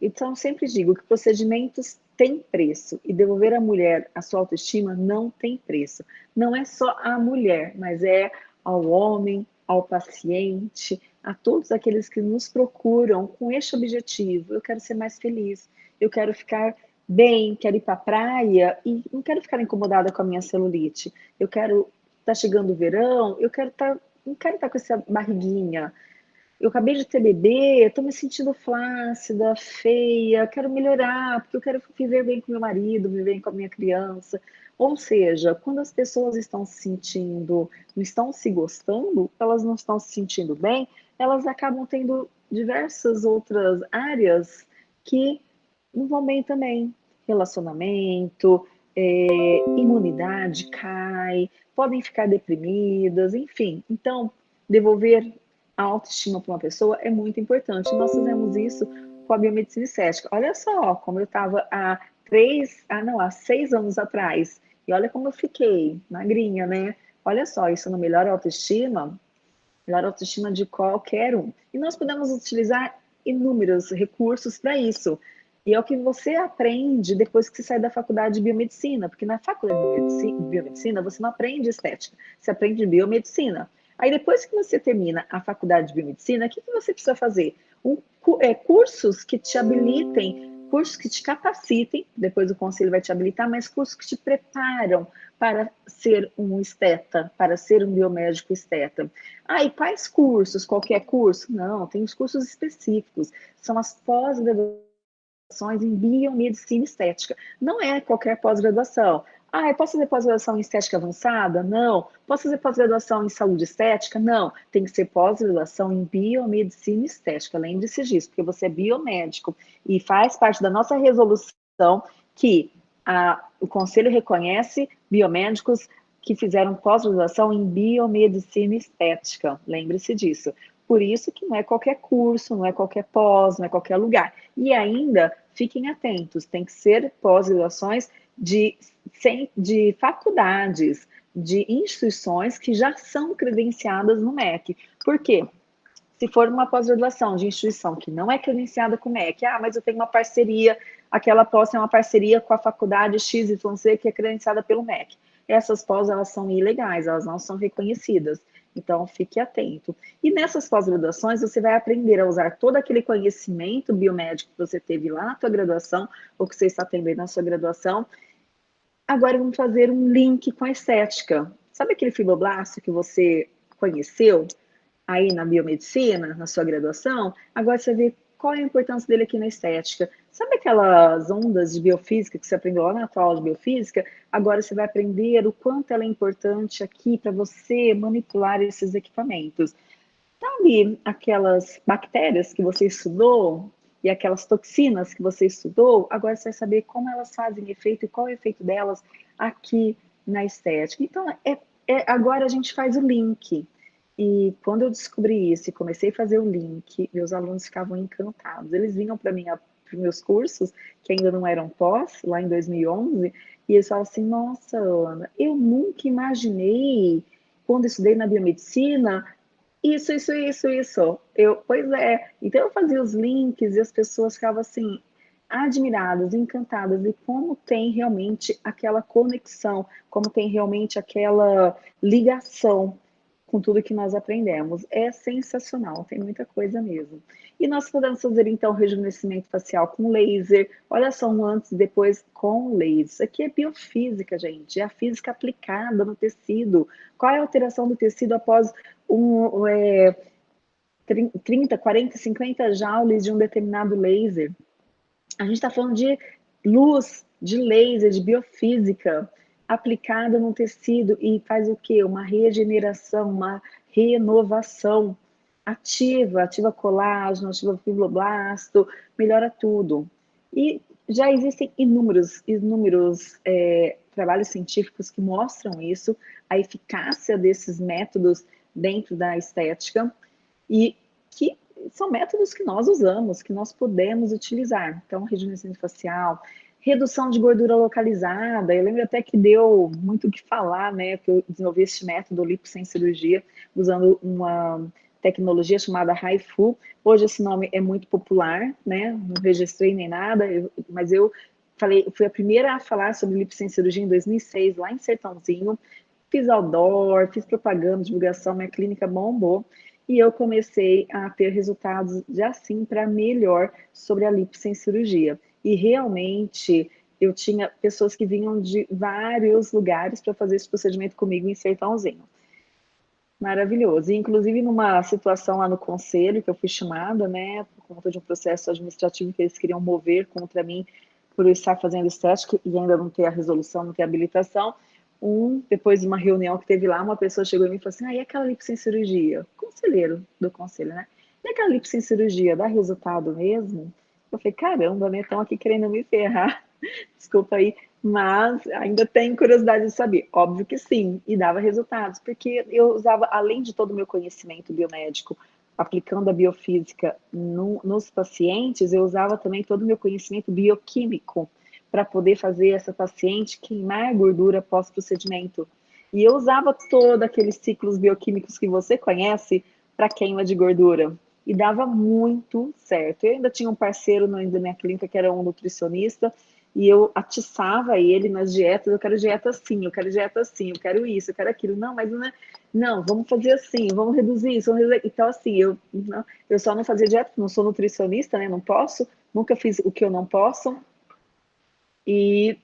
Então, sempre digo que procedimentos tem preço. E devolver à mulher a sua autoestima não tem preço. Não é só a mulher, mas é ao homem, ao paciente, a todos aqueles que nos procuram com este objetivo. Eu quero ser mais feliz, eu quero ficar bem, quero ir para a praia e não quero ficar incomodada com a minha celulite. Eu quero tá chegando o verão, eu quero estar, tá, não quero estar tá com essa barriguinha, eu acabei de ter bebê, estou me sentindo flácida, feia, quero melhorar, porque eu quero viver bem com meu marido, viver bem com a minha criança. Ou seja, quando as pessoas estão se sentindo, não estão se gostando, elas não estão se sentindo bem, elas acabam tendo diversas outras áreas que não vão bem também. relacionamento, é, imunidade cai, podem ficar deprimidas, enfim. Então, devolver a autoestima para uma pessoa é muito importante. Nós fizemos isso com a biomedicina estética. Olha só como eu estava há três, ah não, há seis anos atrás. E olha como eu fiquei, magrinha, né? Olha só, isso não melhora a autoestima? Melhora a autoestima de qualquer um. E nós podemos utilizar inúmeros recursos para isso. E é o que você aprende depois que você sai da faculdade de biomedicina, porque na faculdade de biomedicina você não aprende estética, você aprende biomedicina. Aí depois que você termina a faculdade de biomedicina, o que, que você precisa fazer? Um, é, cursos que te habilitem, cursos que te capacitem, depois o conselho vai te habilitar, mas cursos que te preparam para ser um esteta, para ser um biomédico esteta. Ah, e quais cursos? Qualquer curso? Não, tem os cursos específicos, são as pós-graduações em biomedicina estética. Não é qualquer pós-graduação. Ah, eu posso fazer pós-graduação em estética avançada? Não. Posso fazer pós-graduação em saúde estética? Não. Tem que ser pós-graduação em biomedicina estética. Lembre-se disso, porque você é biomédico e faz parte da nossa resolução que a, o Conselho reconhece biomédicos que fizeram pós-graduação em biomedicina estética. Lembre-se disso. Por isso que não é qualquer curso, não é qualquer pós, não é qualquer lugar. E ainda, fiquem atentos, tem que ser pós-graduações de, de faculdades, de instituições que já são credenciadas no MEC. Por quê? Se for uma pós-graduação de instituição que não é credenciada com o MEC, ah, mas eu tenho uma parceria, aquela pós é uma parceria com a faculdade XYZ que é credenciada pelo MEC. Essas pós, elas são ilegais, elas não são reconhecidas. Então, fique atento. E nessas pós-graduações, você vai aprender a usar todo aquele conhecimento biomédico que você teve lá na sua graduação, ou que você está tendo na sua graduação. Agora, vamos fazer um link com a estética. Sabe aquele fibroblasto que você conheceu aí na biomedicina, na sua graduação? Agora você vê qual é a importância dele aqui na estética. Sabe aquelas ondas de biofísica que você aprendeu lá na tua aula de biofísica? Agora você vai aprender o quanto ela é importante aqui para você manipular esses equipamentos. Sabe aquelas bactérias que você estudou e aquelas toxinas que você estudou? Agora você vai saber como elas fazem efeito e qual é o efeito delas aqui na estética. Então, é, é agora a gente faz o link. E quando eu descobri isso e comecei a fazer o link, meus alunos ficavam encantados. Eles vinham para mim para meus cursos, que ainda não eram pós, lá em 2011, e eles falavam assim: Nossa, Ana, eu nunca imaginei, quando estudei na biomedicina, isso, isso, isso, isso. Eu, pois é. Então eu fazia os links e as pessoas ficavam assim, admiradas, encantadas de como tem realmente aquela conexão, como tem realmente aquela ligação com tudo que nós aprendemos. É sensacional, tem muita coisa mesmo. E nós podemos fazer então rejuvenescimento facial com laser. Olha só um antes e depois com laser. Isso aqui é biofísica, gente. É a física aplicada no tecido. Qual é a alteração do tecido após um, é, 30, 40, 50 joules de um determinado laser? A gente está falando de luz, de laser, de biofísica aplicada no tecido e faz o quê? Uma regeneração, uma renovação ativa, ativa colágeno, ativa fibroblasto, melhora tudo. E já existem inúmeros, inúmeros é, trabalhos científicos que mostram isso, a eficácia desses métodos dentro da estética e que são métodos que nós usamos, que nós podemos utilizar. Então, rejuvenescimento facial, redução de gordura localizada. Eu lembro até que deu muito o que falar, né? Que eu desenvolvi esse método lipo sem cirurgia, usando uma tecnologia chamada HIFU. Hoje esse nome é muito popular, né? Não registrei nem nada, eu, mas eu falei, fui a primeira a falar sobre lipo sem cirurgia em 2006, lá em Sertãozinho. Fiz outdoor, fiz propaganda, divulgação, minha clínica bombou. E eu comecei a ter resultados de assim para melhor sobre a lipo sem cirurgia e realmente eu tinha pessoas que vinham de vários lugares para fazer esse procedimento comigo em Sertãozinho. Maravilhoso. E, inclusive, numa situação lá no conselho, que eu fui chamada, né, por conta de um processo administrativo que eles queriam mover contra mim por eu estar fazendo estética e ainda não ter a resolução, não ter a habilitação, um, depois de uma reunião que teve lá, uma pessoa chegou em mim e falou assim, ah, e aquela lipo sem cirurgia? Conselheiro do conselho, né? E aquela lipo sem cirurgia, dá resultado mesmo? Eu falei, caramba, né? Estão aqui querendo me ferrar. Desculpa aí, mas ainda tenho curiosidade de saber. Óbvio que sim, e dava resultados, porque eu usava, além de todo o meu conhecimento biomédico, aplicando a biofísica no, nos pacientes, eu usava também todo o meu conhecimento bioquímico para poder fazer essa paciente queimar gordura pós-procedimento. E eu usava todos aqueles ciclos bioquímicos que você conhece para queima de gordura. E dava muito certo. Eu ainda tinha um parceiro na minha clínica que era um nutricionista, e eu atiçava ele nas dietas, eu quero dieta assim, eu quero dieta assim, eu quero isso, eu quero aquilo. Não, mas não, é, não vamos fazer assim, vamos reduzir isso, vamos reduzir. Então, assim, eu, não, eu só não fazia dieta, não sou nutricionista, né? Não posso, nunca fiz o que eu não posso. E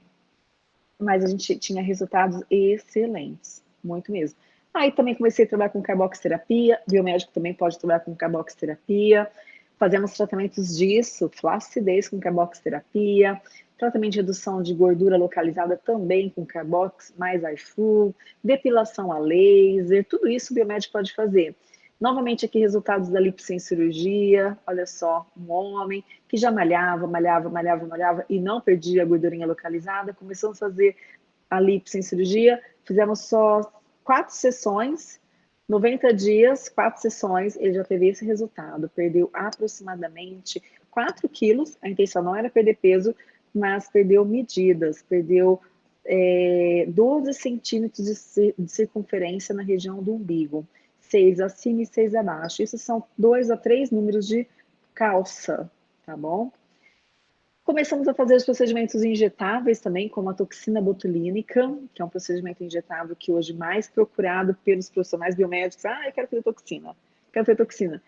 mas a gente tinha resultados excelentes, muito mesmo. Aí também comecei a trabalhar com carboxterapia, biomédico também pode trabalhar com carboxterapia, fazemos tratamentos disso, flacidez com carboxterapia, tratamento de redução de gordura localizada também com carbox mais iFu, depilação a laser, tudo isso o biomédico pode fazer. Novamente aqui resultados da sem cirurgia, olha só, um homem que já malhava, malhava, malhava, malhava e não perdia a gordurinha localizada, começamos a fazer a sem cirurgia, fizemos só quatro sessões, 90 dias, quatro sessões, ele já teve esse resultado, perdeu aproximadamente 4 quilos, a intenção não era perder peso, mas perdeu medidas, perdeu é, 12 centímetros de, de circunferência na região do umbigo, 6 acima e 6 abaixo. Isso são dois a três números de calça, tá bom? Começamos a fazer os procedimentos injetáveis também, como a toxina botulínica, que é um procedimento injetável que hoje mais procurado pelos profissionais biomédicos. Ah, eu quero fazer toxina, quero fazer toxina.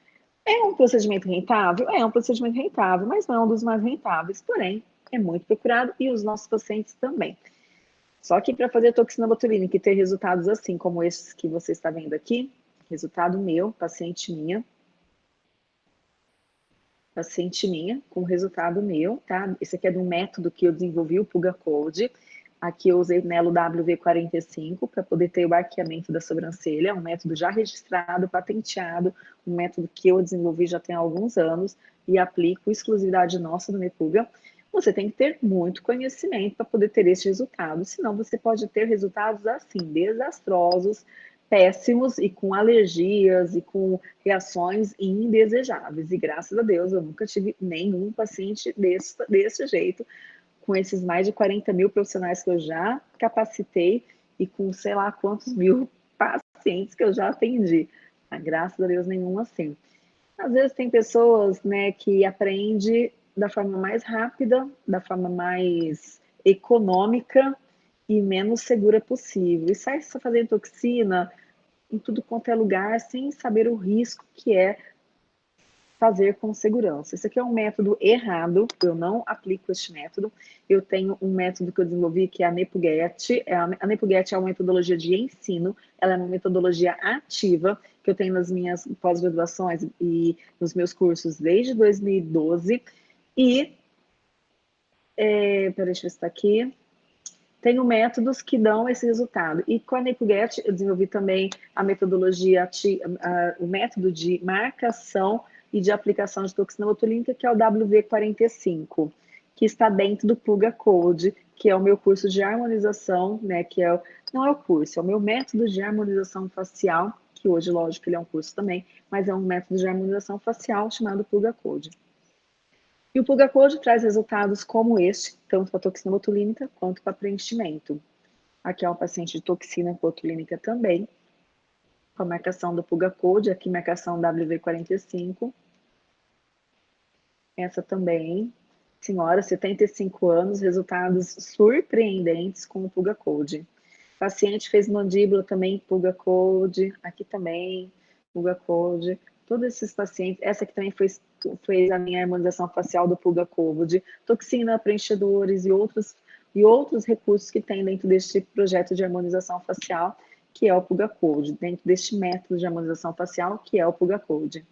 É um procedimento rentável? É um procedimento rentável, mas não é um dos mais rentáveis. Porém, é muito procurado e os nossos pacientes também. Só que para fazer toxina botulínica e ter resultados assim como esses que você está vendo aqui, resultado meu, paciente minha, paciente minha, com resultado meu, tá? Esse aqui é um método que eu desenvolvi, o Puga Code. Aqui eu usei Nelo WV45 para poder ter o arqueamento da sobrancelha, um método já registrado, patenteado, um método que eu desenvolvi já tem alguns anos e aplico exclusividade nossa do Mepuga você tem que ter muito conhecimento para poder ter esse resultado, senão você pode ter resultados assim, desastrosos, péssimos e com alergias e com reações indesejáveis. E graças a Deus eu nunca tive nenhum paciente desse, desse jeito, com esses mais de 40 mil profissionais que eu já capacitei e com sei lá quantos mil pacientes que eu já atendi. Mas, graças a Deus nenhum assim. Às vezes tem pessoas né, que aprendem da forma mais rápida, da forma mais econômica e menos segura possível. E sai só fazendo toxina em tudo quanto é lugar sem saber o risco que é fazer com segurança. Esse aqui é um método errado, eu não aplico este método. Eu tenho um método que eu desenvolvi que é a NepuGet. É a NepuGet é uma metodologia de ensino, ela é uma metodologia ativa que eu tenho nas minhas pós-graduações e nos meus cursos desde 2012 e, é, peraí, deixa eu ver se está aqui. Tenho métodos que dão esse resultado. E com a NepuGet, eu desenvolvi também a metodologia, o método de marcação e de aplicação de toxina botulínica, que é o WV45, que está dentro do Pluga Code, que é o meu curso de harmonização, né, que é o, não é o curso, é o meu método de harmonização facial, que hoje, lógico, ele é um curso também, mas é um método de harmonização facial chamado Pluga Code. E o Pulga Code traz resultados como este, tanto para toxina botulínica quanto para preenchimento. Aqui é um paciente de toxina botulínica também, com a marcação do Pulga Code, aqui marcação WV45. Essa também, senhora, 75 anos, resultados surpreendentes com o Pulga Code. Paciente fez mandíbula também, Pulga Code, aqui também, Pulga Code. Todos esses pacientes, essa aqui também foi fez a minha harmonização facial do Pulga Covid, toxina, preenchedores e outros, e outros recursos que tem dentro deste projeto de harmonização facial, que é o Pulga Code, dentro deste método de harmonização facial, que é o Pulga Code.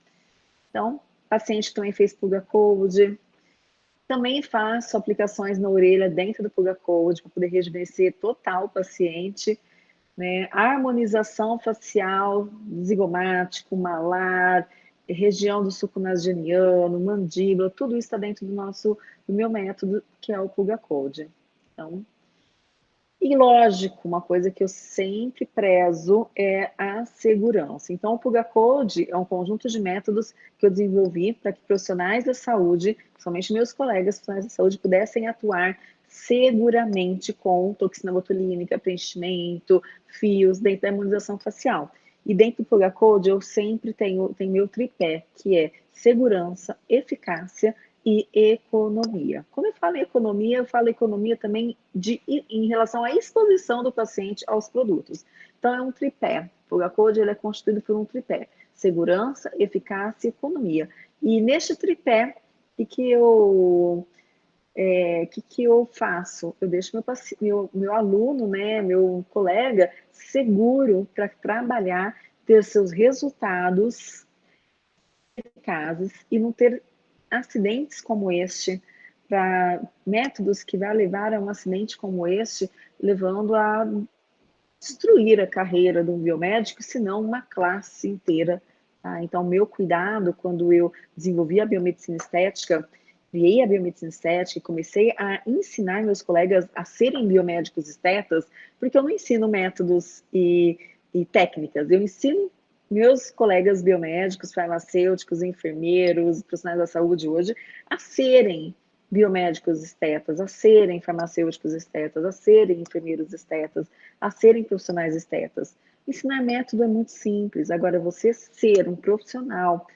Então, paciente também fez Pulga Code, também faço aplicações na orelha dentro do Pulga Code para poder rejuvenescer total o paciente, né? harmonização facial, zigomático, malar, região do suco nasogeniano, mandíbula, tudo isso está dentro do nosso, do meu método, que é o Pulga Code. Então, e lógico, uma coisa que eu sempre prezo é a segurança. Então, o Pulga Code é um conjunto de métodos que eu desenvolvi para que profissionais da saúde, somente meus colegas profissionais da saúde, pudessem atuar seguramente com toxina botulínica, preenchimento, fios, dentro da imunização facial. E dentro do Pulga Code eu sempre tenho, tenho meu tripé, que é segurança, eficácia e economia. Quando eu falo em economia, eu falo economia também de, em relação à exposição do paciente aos produtos. Então, é um tripé. O Code ele é constituído por um tripé. Segurança, eficácia e economia. E neste tripé, que, que eu é, que, que eu faço? Eu deixo meu, meu, meu aluno, né, meu colega, seguro para trabalhar, ter seus resultados eficazes e não ter acidentes como este, para métodos que vai levar a um acidente como este, levando a destruir a carreira de um biomédico, se não uma classe inteira. Tá? Então, meu cuidado quando eu desenvolvi a biomedicina estética, criei a biomedicina estética e comecei a ensinar meus colegas a serem biomédicos estetas, porque eu não ensino métodos e, e técnicas, eu ensino meus colegas biomédicos, farmacêuticos, enfermeiros, profissionais da saúde hoje, a serem biomédicos estetas, a serem farmacêuticos estetas, a serem enfermeiros estetas, a serem profissionais estetas. Ensinar método é muito simples. Agora, você ser um profissional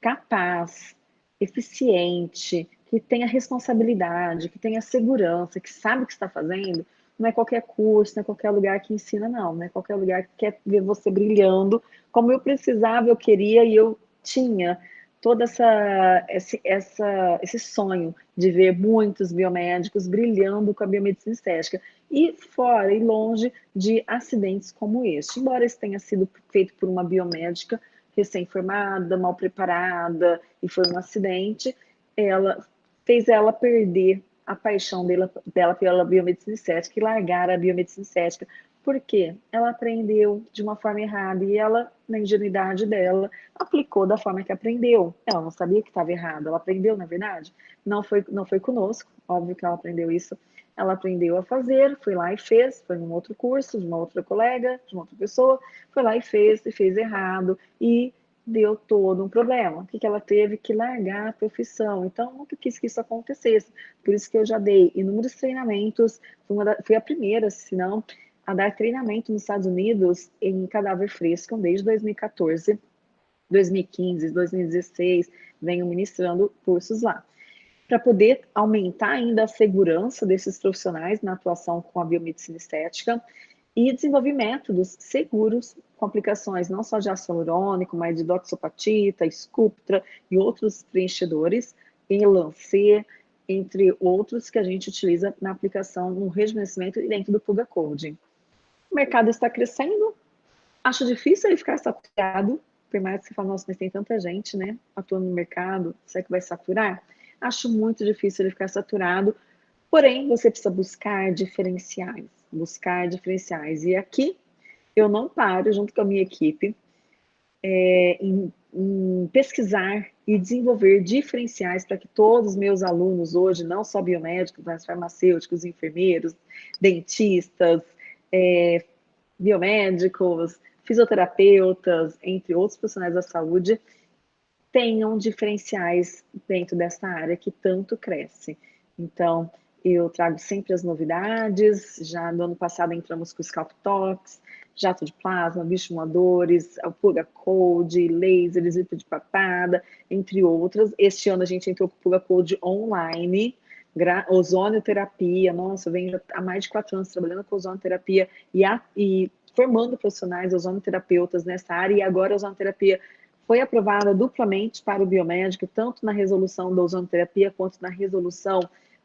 capaz, eficiente, que tenha responsabilidade, que tenha segurança, que sabe o que está fazendo, não é qualquer curso, não é qualquer lugar que ensina, não. Não é qualquer lugar que quer ver você brilhando como eu precisava, eu queria e eu tinha todo essa, esse, essa, esse sonho de ver muitos biomédicos brilhando com a biomedicina estética e fora e longe de acidentes como este. Embora isso tenha sido feito por uma biomédica recém-formada, mal preparada e foi um acidente, ela fez ela perder a paixão dela, dela pela biomedicina estética e largar a biomedicina estética. Por quê? Ela aprendeu de uma forma errada e ela, na ingenuidade dela, aplicou da forma que aprendeu. Ela não sabia que estava errado, ela aprendeu, na verdade. Não foi, não foi conosco, óbvio que ela aprendeu isso. Ela aprendeu a fazer, foi lá e fez, foi num outro curso, de uma outra colega, de uma outra pessoa, foi lá e fez, e fez errado, e deu todo um problema, que ela teve que largar a profissão. Então, nunca quis que isso acontecesse. Por isso que eu já dei inúmeros treinamentos, fui, da, fui a primeira, se não, a dar treinamento nos Estados Unidos em cadáver fresco desde 2014, 2015, 2016, venho ministrando cursos lá. Para poder aumentar ainda a segurança desses profissionais na atuação com a biomedicina estética, e desenvolvi métodos seguros com aplicações não só de ácido hialurônico, mas de doxopatita, Sculptra e outros preenchedores, em Lancet, entre outros que a gente utiliza na aplicação no rejuvenescimento e dentro do Puga Code. O mercado está crescendo, acho difícil ele ficar saturado, por mais que você fale, nossa, mas tem tanta gente, né, atuando no mercado, será que vai saturar? Acho muito difícil ele ficar saturado, porém, você precisa buscar diferenciais buscar diferenciais. E aqui eu não paro, junto com a minha equipe, é, em, em, pesquisar e desenvolver diferenciais para que todos os meus alunos hoje, não só biomédicos, mas farmacêuticos, enfermeiros, dentistas, é, biomédicos, fisioterapeutas, entre outros profissionais da saúde, tenham diferenciais dentro dessa área que tanto cresce. Então, eu trago sempre as novidades. Já no ano passado entramos com Scalp Talks, jato de plasma, bioestimuladores, Pulga Code, lasers, litro de papada, entre outras. Este ano a gente entrou com Pulga Code online, ozonioterapia. Nossa, eu venho há mais de quatro anos trabalhando com ozonioterapia e, a, e formando profissionais ozonoterapeutas nessa área. E agora a ozonoterapia foi aprovada duplamente para o biomédico, tanto na resolução da ozonoterapia quanto na resolução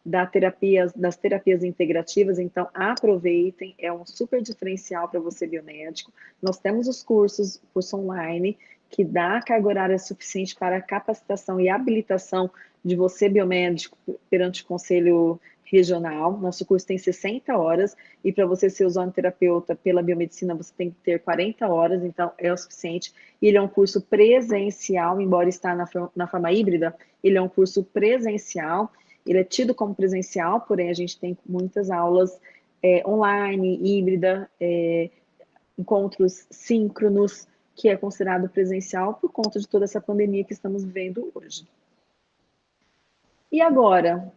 da terapias, das terapias integrativas, então aproveitem, é um super diferencial para você biomédico. Nós temos os cursos, curso online, que dá carga horária suficiente para a capacitação e habilitação de você biomédico perante o Conselho regional. Nosso curso tem 60 horas e para você ser ozonoterapeuta pela biomedicina você tem que ter 40 horas, então é o suficiente. Ele é um curso presencial, embora está na, na forma híbrida, ele é um curso presencial. Ele é tido como presencial, porém a gente tem muitas aulas é, online, híbrida, é, encontros síncronos, que é considerado presencial por conta de toda essa pandemia que estamos vivendo hoje. E agora,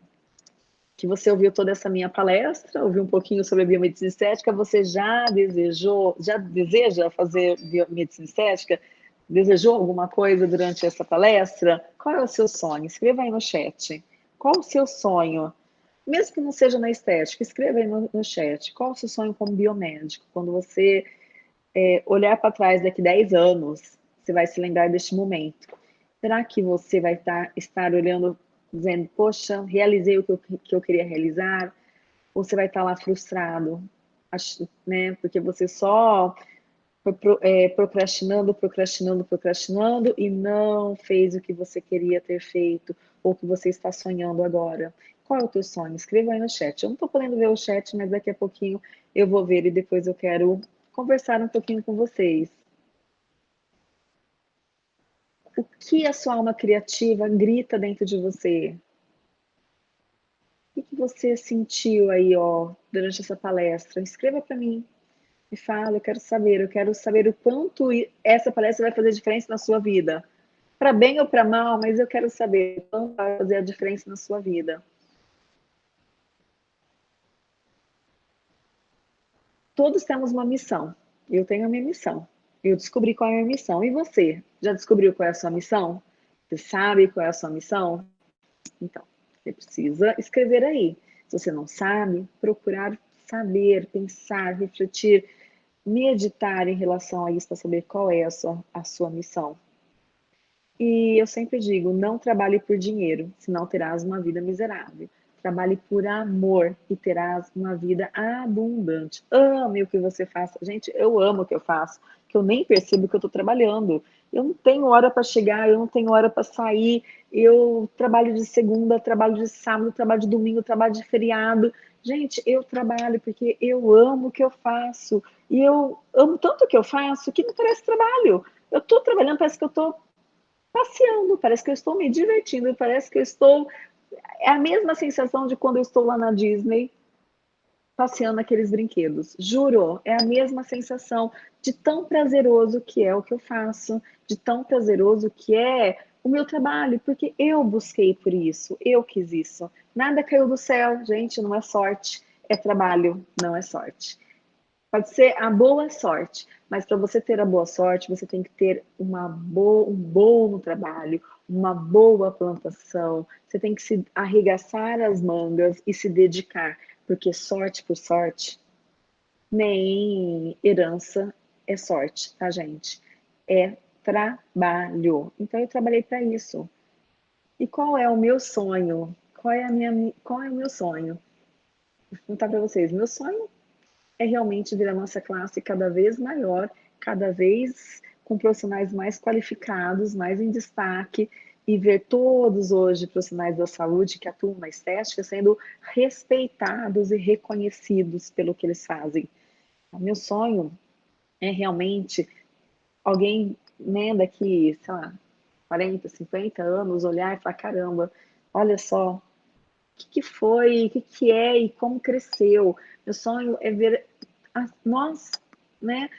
que você ouviu toda essa minha palestra, ouviu um pouquinho sobre a biomedicina estética, você já desejou, já deseja fazer biomedicina estética? Desejou alguma coisa durante essa palestra? Qual é o seu sonho? Escreva aí no chat. Qual o seu sonho? Mesmo que não seja na estética, escreva aí no, no chat. Qual o seu sonho como biomédico? Quando você é, olhar para trás daqui 10 anos, você vai se lembrar deste momento. Será que você vai estar, estar olhando dizendo, poxa, realizei o que eu, que eu queria realizar, ou você vai estar lá frustrado, né? Porque você só foi é, procrastinando, procrastinando, procrastinando e não fez o que você queria ter feito ou que você está sonhando agora. Qual é o teu sonho? Escreva aí no chat. Eu não estou podendo ver o chat, mas daqui a pouquinho eu vou ver e depois eu quero conversar um pouquinho com vocês. O que a sua alma criativa grita dentro de você? O que você sentiu aí, ó, durante essa palestra? Escreva para mim. Me fala, eu quero saber, eu quero saber o quanto essa palestra vai fazer diferença na sua vida. Para bem ou para mal, mas eu quero saber quanto vai fazer a diferença na sua vida. Todos temos uma missão. Eu tenho a minha missão. Eu descobri qual é a minha missão. E você? Já descobriu qual é a sua missão? Você sabe qual é a sua missão? Então, você precisa escrever aí. Se você não sabe, procurar saber, pensar, refletir, meditar em relação a isso para saber qual é a sua, a sua missão. E eu sempre digo, não trabalhe por dinheiro, senão terás uma vida miserável. Trabalhe por amor e terás uma vida abundante. Ame o que você faz. Gente, eu amo o que eu faço, que eu nem percebo que eu estou trabalhando. Eu não tenho hora para chegar, eu não tenho hora para sair. Eu trabalho de segunda, trabalho de sábado, trabalho de domingo, trabalho de feriado. Gente, eu trabalho porque eu amo o que eu faço. E eu amo tanto o que eu faço que não parece trabalho. Eu estou trabalhando, parece que eu estou passeando, parece que eu estou me divertindo, parece que eu estou é a mesma sensação de quando eu estou lá na Disney passeando aqueles brinquedos. Juro, é a mesma sensação de tão prazeroso que é o que eu faço, de tão prazeroso que é o meu trabalho, porque eu busquei por isso, eu quis isso. Nada caiu do céu, gente, não é sorte, é trabalho, não é sorte. Pode ser a boa sorte, mas para você ter a boa sorte, você tem que ter uma boa, um bom trabalho, uma boa plantação, você tem que se arregaçar as mangas e se dedicar, porque sorte por sorte, nem herança é sorte, tá, gente? É trabalho. Então eu trabalhei para isso. E qual é o meu sonho? Qual é a minha qual é o meu sonho? Vou contar para vocês. Meu sonho é realmente ver a nossa classe cada vez maior, cada vez com profissionais mais qualificados, mais em destaque, e ver todos hoje profissionais da saúde que atuam na estética sendo respeitados e reconhecidos pelo que eles fazem. O meu sonho é realmente alguém, né, daqui, sei lá, 40, 50 anos, olhar e falar, caramba, olha só, o que, que foi, o que, que é e como cresceu. Meu sonho é ver a, nós, né,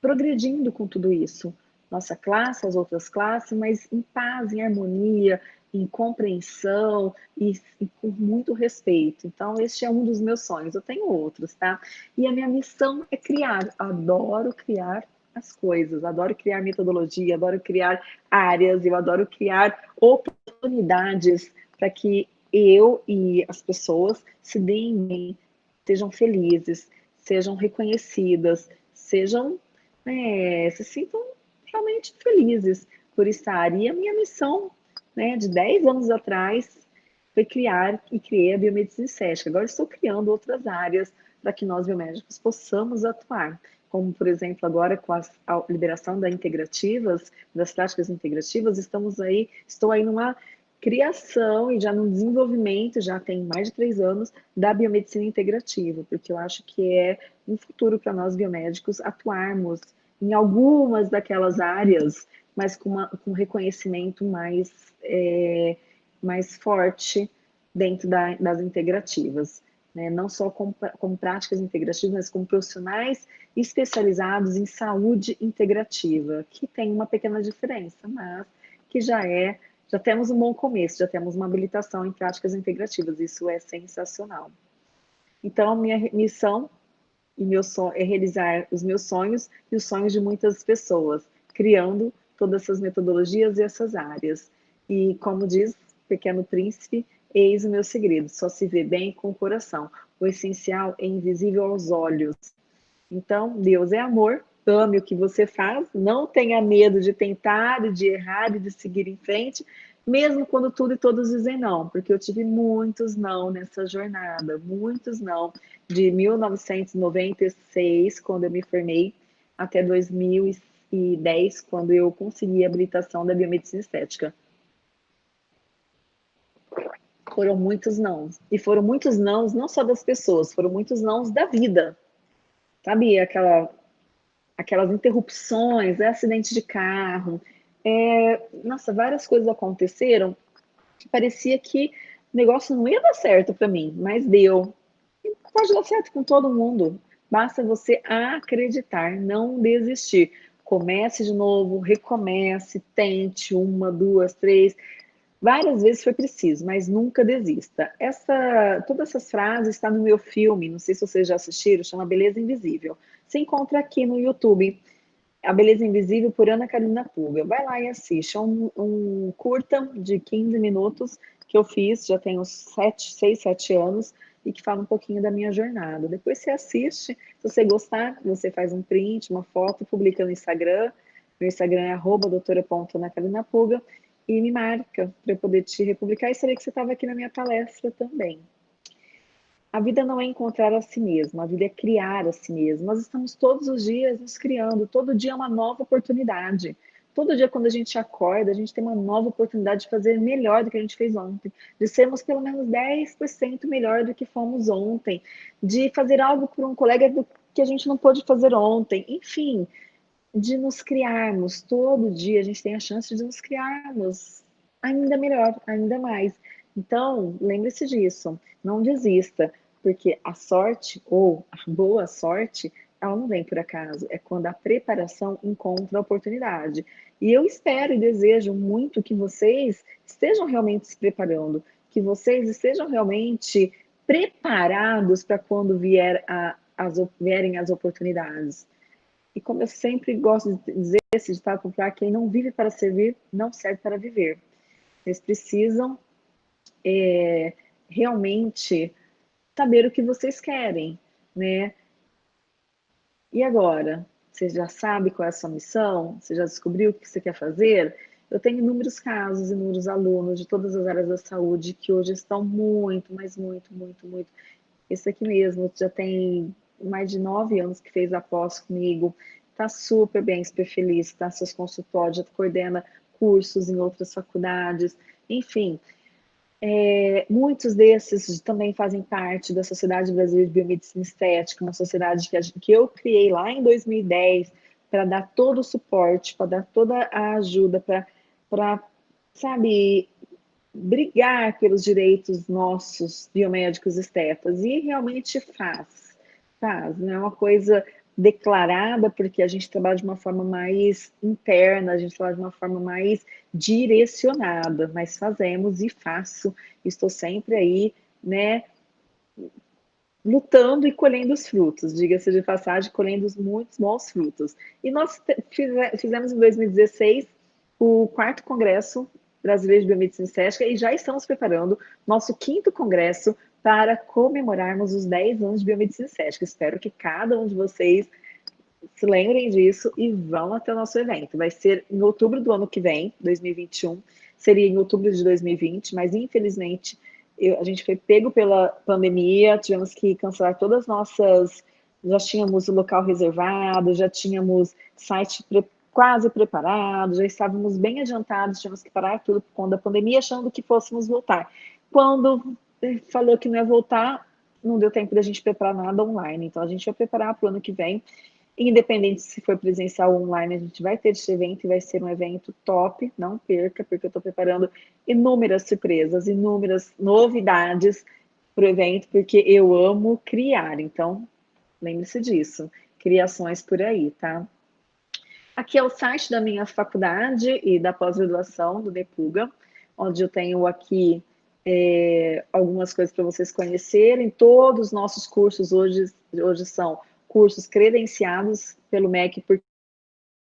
progredindo com tudo isso. Nossa classe, as outras classes, mas em paz, em harmonia, em compreensão e, e, com muito respeito. Então, este é um dos meus sonhos. Eu tenho outros, tá? E a minha missão é criar. Adoro criar as coisas, adoro criar metodologia, adoro criar áreas, eu adoro criar oportunidades para que eu e as pessoas se deem bem, sejam felizes, sejam reconhecidas, sejam é, se sintam realmente felizes por estar. E a minha missão né, de 10 anos atrás foi criar e criei a biomedicina estética. Agora estou criando outras áreas para que nós biomédicos possamos atuar, como por exemplo agora com a, liberação das integrativas, das práticas integrativas, estamos aí, estou aí numa criação e já no desenvolvimento, já tem mais de três anos, da biomedicina integrativa, porque eu acho que é um futuro para nós biomédicos atuarmos em algumas daquelas áreas, mas com, uma, com reconhecimento mais, é, mais forte dentro da, das integrativas. Né? Não só como práticas integrativas, mas como profissionais especializados em saúde integrativa, que tem uma pequena diferença, mas que já é, já temos um bom começo, já temos uma habilitação em práticas integrativas, isso é sensacional. Então, minha missão e meu sonho é realizar os meus sonhos e os sonhos de muitas pessoas, criando todas essas metodologias e essas áreas. E como diz Pequeno Príncipe, eis o meu segredo, só se vê bem com o coração. O essencial é invisível aos olhos. Então, Deus é amor, ame o que você faz, não tenha medo de tentar, de errar e de seguir em frente, mesmo quando tudo e todos dizem não, porque eu tive muitos não nessa jornada, muitos não, de 1996, quando eu me formei, até 2010, quando eu consegui a habilitação da biomedicina estética. Foram muitos não. E foram muitos não, não só das pessoas, foram muitos não da vida. Sabe, aquela, aquelas interrupções, acidente de carro, é, nossa, várias coisas aconteceram que parecia que o negócio não ia dar certo para mim, mas deu. E pode dar certo com todo mundo. Basta você acreditar, não desistir. Comece de novo, recomece, tente uma, duas, três. Várias vezes foi preciso, mas nunca desista. Essa, todas essas frases estão no meu filme, não sei se vocês já assistiram, chama Beleza Invisível. Se encontra aqui no YouTube. A Beleza Invisível por Ana Carolina Puga. Vai lá e assiste. É um, um, curta de 15 minutos que eu fiz, já tenho 7, 6, 7 anos, e que fala um pouquinho da minha jornada. Depois você assiste, se você gostar, você faz um print, uma foto, publica no Instagram. Meu Instagram é arroba doutora.anacarolinapuga e me marca para eu poder te republicar e saber que você estava aqui na minha palestra também. A vida não é encontrar a si mesmo, a vida é criar a si mesmo. Nós estamos todos os dias nos criando, todo dia é uma nova oportunidade. Todo dia, quando a gente acorda, a gente tem uma nova oportunidade de fazer melhor do que a gente fez ontem, de sermos pelo menos 10% melhor do que fomos ontem, de fazer algo por um colega que a gente não pôde fazer ontem, enfim, de nos criarmos. Todo dia a gente tem a chance de nos criarmos ainda melhor, ainda mais. Então, lembre-se disso, não desista porque a sorte ou a boa sorte, ela não vem por acaso, é quando a preparação encontra a oportunidade. E eu espero e desejo muito que vocês estejam realmente se preparando, que vocês estejam realmente preparados para quando vier a, as, vierem as oportunidades. E como eu sempre gosto de dizer esse ditado popular, quem não vive para servir, não serve para viver. Eles precisam é, realmente saber o que vocês querem, né? E agora? Você já sabe qual é a sua missão? Você já descobriu o que você quer fazer? Eu tenho inúmeros casos, inúmeros alunos de todas as áreas da saúde que hoje estão muito, mas muito, muito, muito. Esse aqui mesmo já tem mais de nove anos que fez a pós comigo, está super bem, super feliz, está seus consultórios, já coordena cursos em outras faculdades, enfim, é, muitos desses também fazem parte da Sociedade Brasileira de Biomedicina Estética, uma sociedade que, que eu criei lá em 2010 para dar todo o suporte, para dar toda a ajuda, para, sabe, brigar pelos direitos nossos biomédicos estetas. E realmente faz, faz. Não é uma coisa declarada, porque a gente trabalha de uma forma mais interna, a gente trabalha de uma forma mais direcionada, mas fazemos e faço, estou sempre aí, né, lutando e colhendo os frutos, diga-se de passagem, colhendo muitos bons frutos. E nós fizemos em 2016 o quarto congresso brasileiro de biomedicina estética e já estamos preparando nosso quinto congresso para comemorarmos os 10 anos de biomedicina estética. Espero que cada um de vocês se lembrem disso e vão até o nosso evento. Vai ser em outubro do ano que vem, 2021. Seria em outubro de 2020, mas infelizmente eu, a gente foi pego pela pandemia, tivemos que cancelar todas as nossas. Já tínhamos o local reservado, já tínhamos site quase preparados, já estávamos bem adiantados, tínhamos que parar tudo por conta da pandemia, achando que fôssemos voltar. Quando falou que não ia voltar, não deu tempo da gente preparar nada online. Então, a gente vai preparar para o ano que vem. Independente se for presencial ou online, a gente vai ter esse evento e vai ser um evento top. Não perca, porque eu estou preparando inúmeras surpresas, inúmeras novidades para o evento, porque eu amo criar. Então, lembre-se disso. Criações por aí, tá? Aqui é o site da minha faculdade e da pós-graduação do Depuga, onde eu tenho aqui é, algumas coisas para vocês conhecerem. Todos os nossos cursos hoje, hoje são cursos credenciados pelo MEC, porque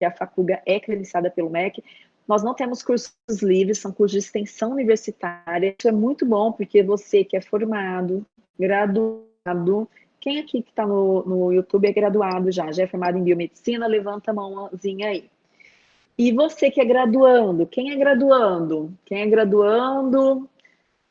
a Facuga é credenciada pelo MEC. Nós não temos cursos livres, são cursos de extensão universitária. Isso é muito bom, porque você que é formado, graduado, quem aqui que está no, no YouTube é graduado já, já é formado em biomedicina, levanta a mãozinha aí. E você que é graduando, quem é graduando? Quem é graduando,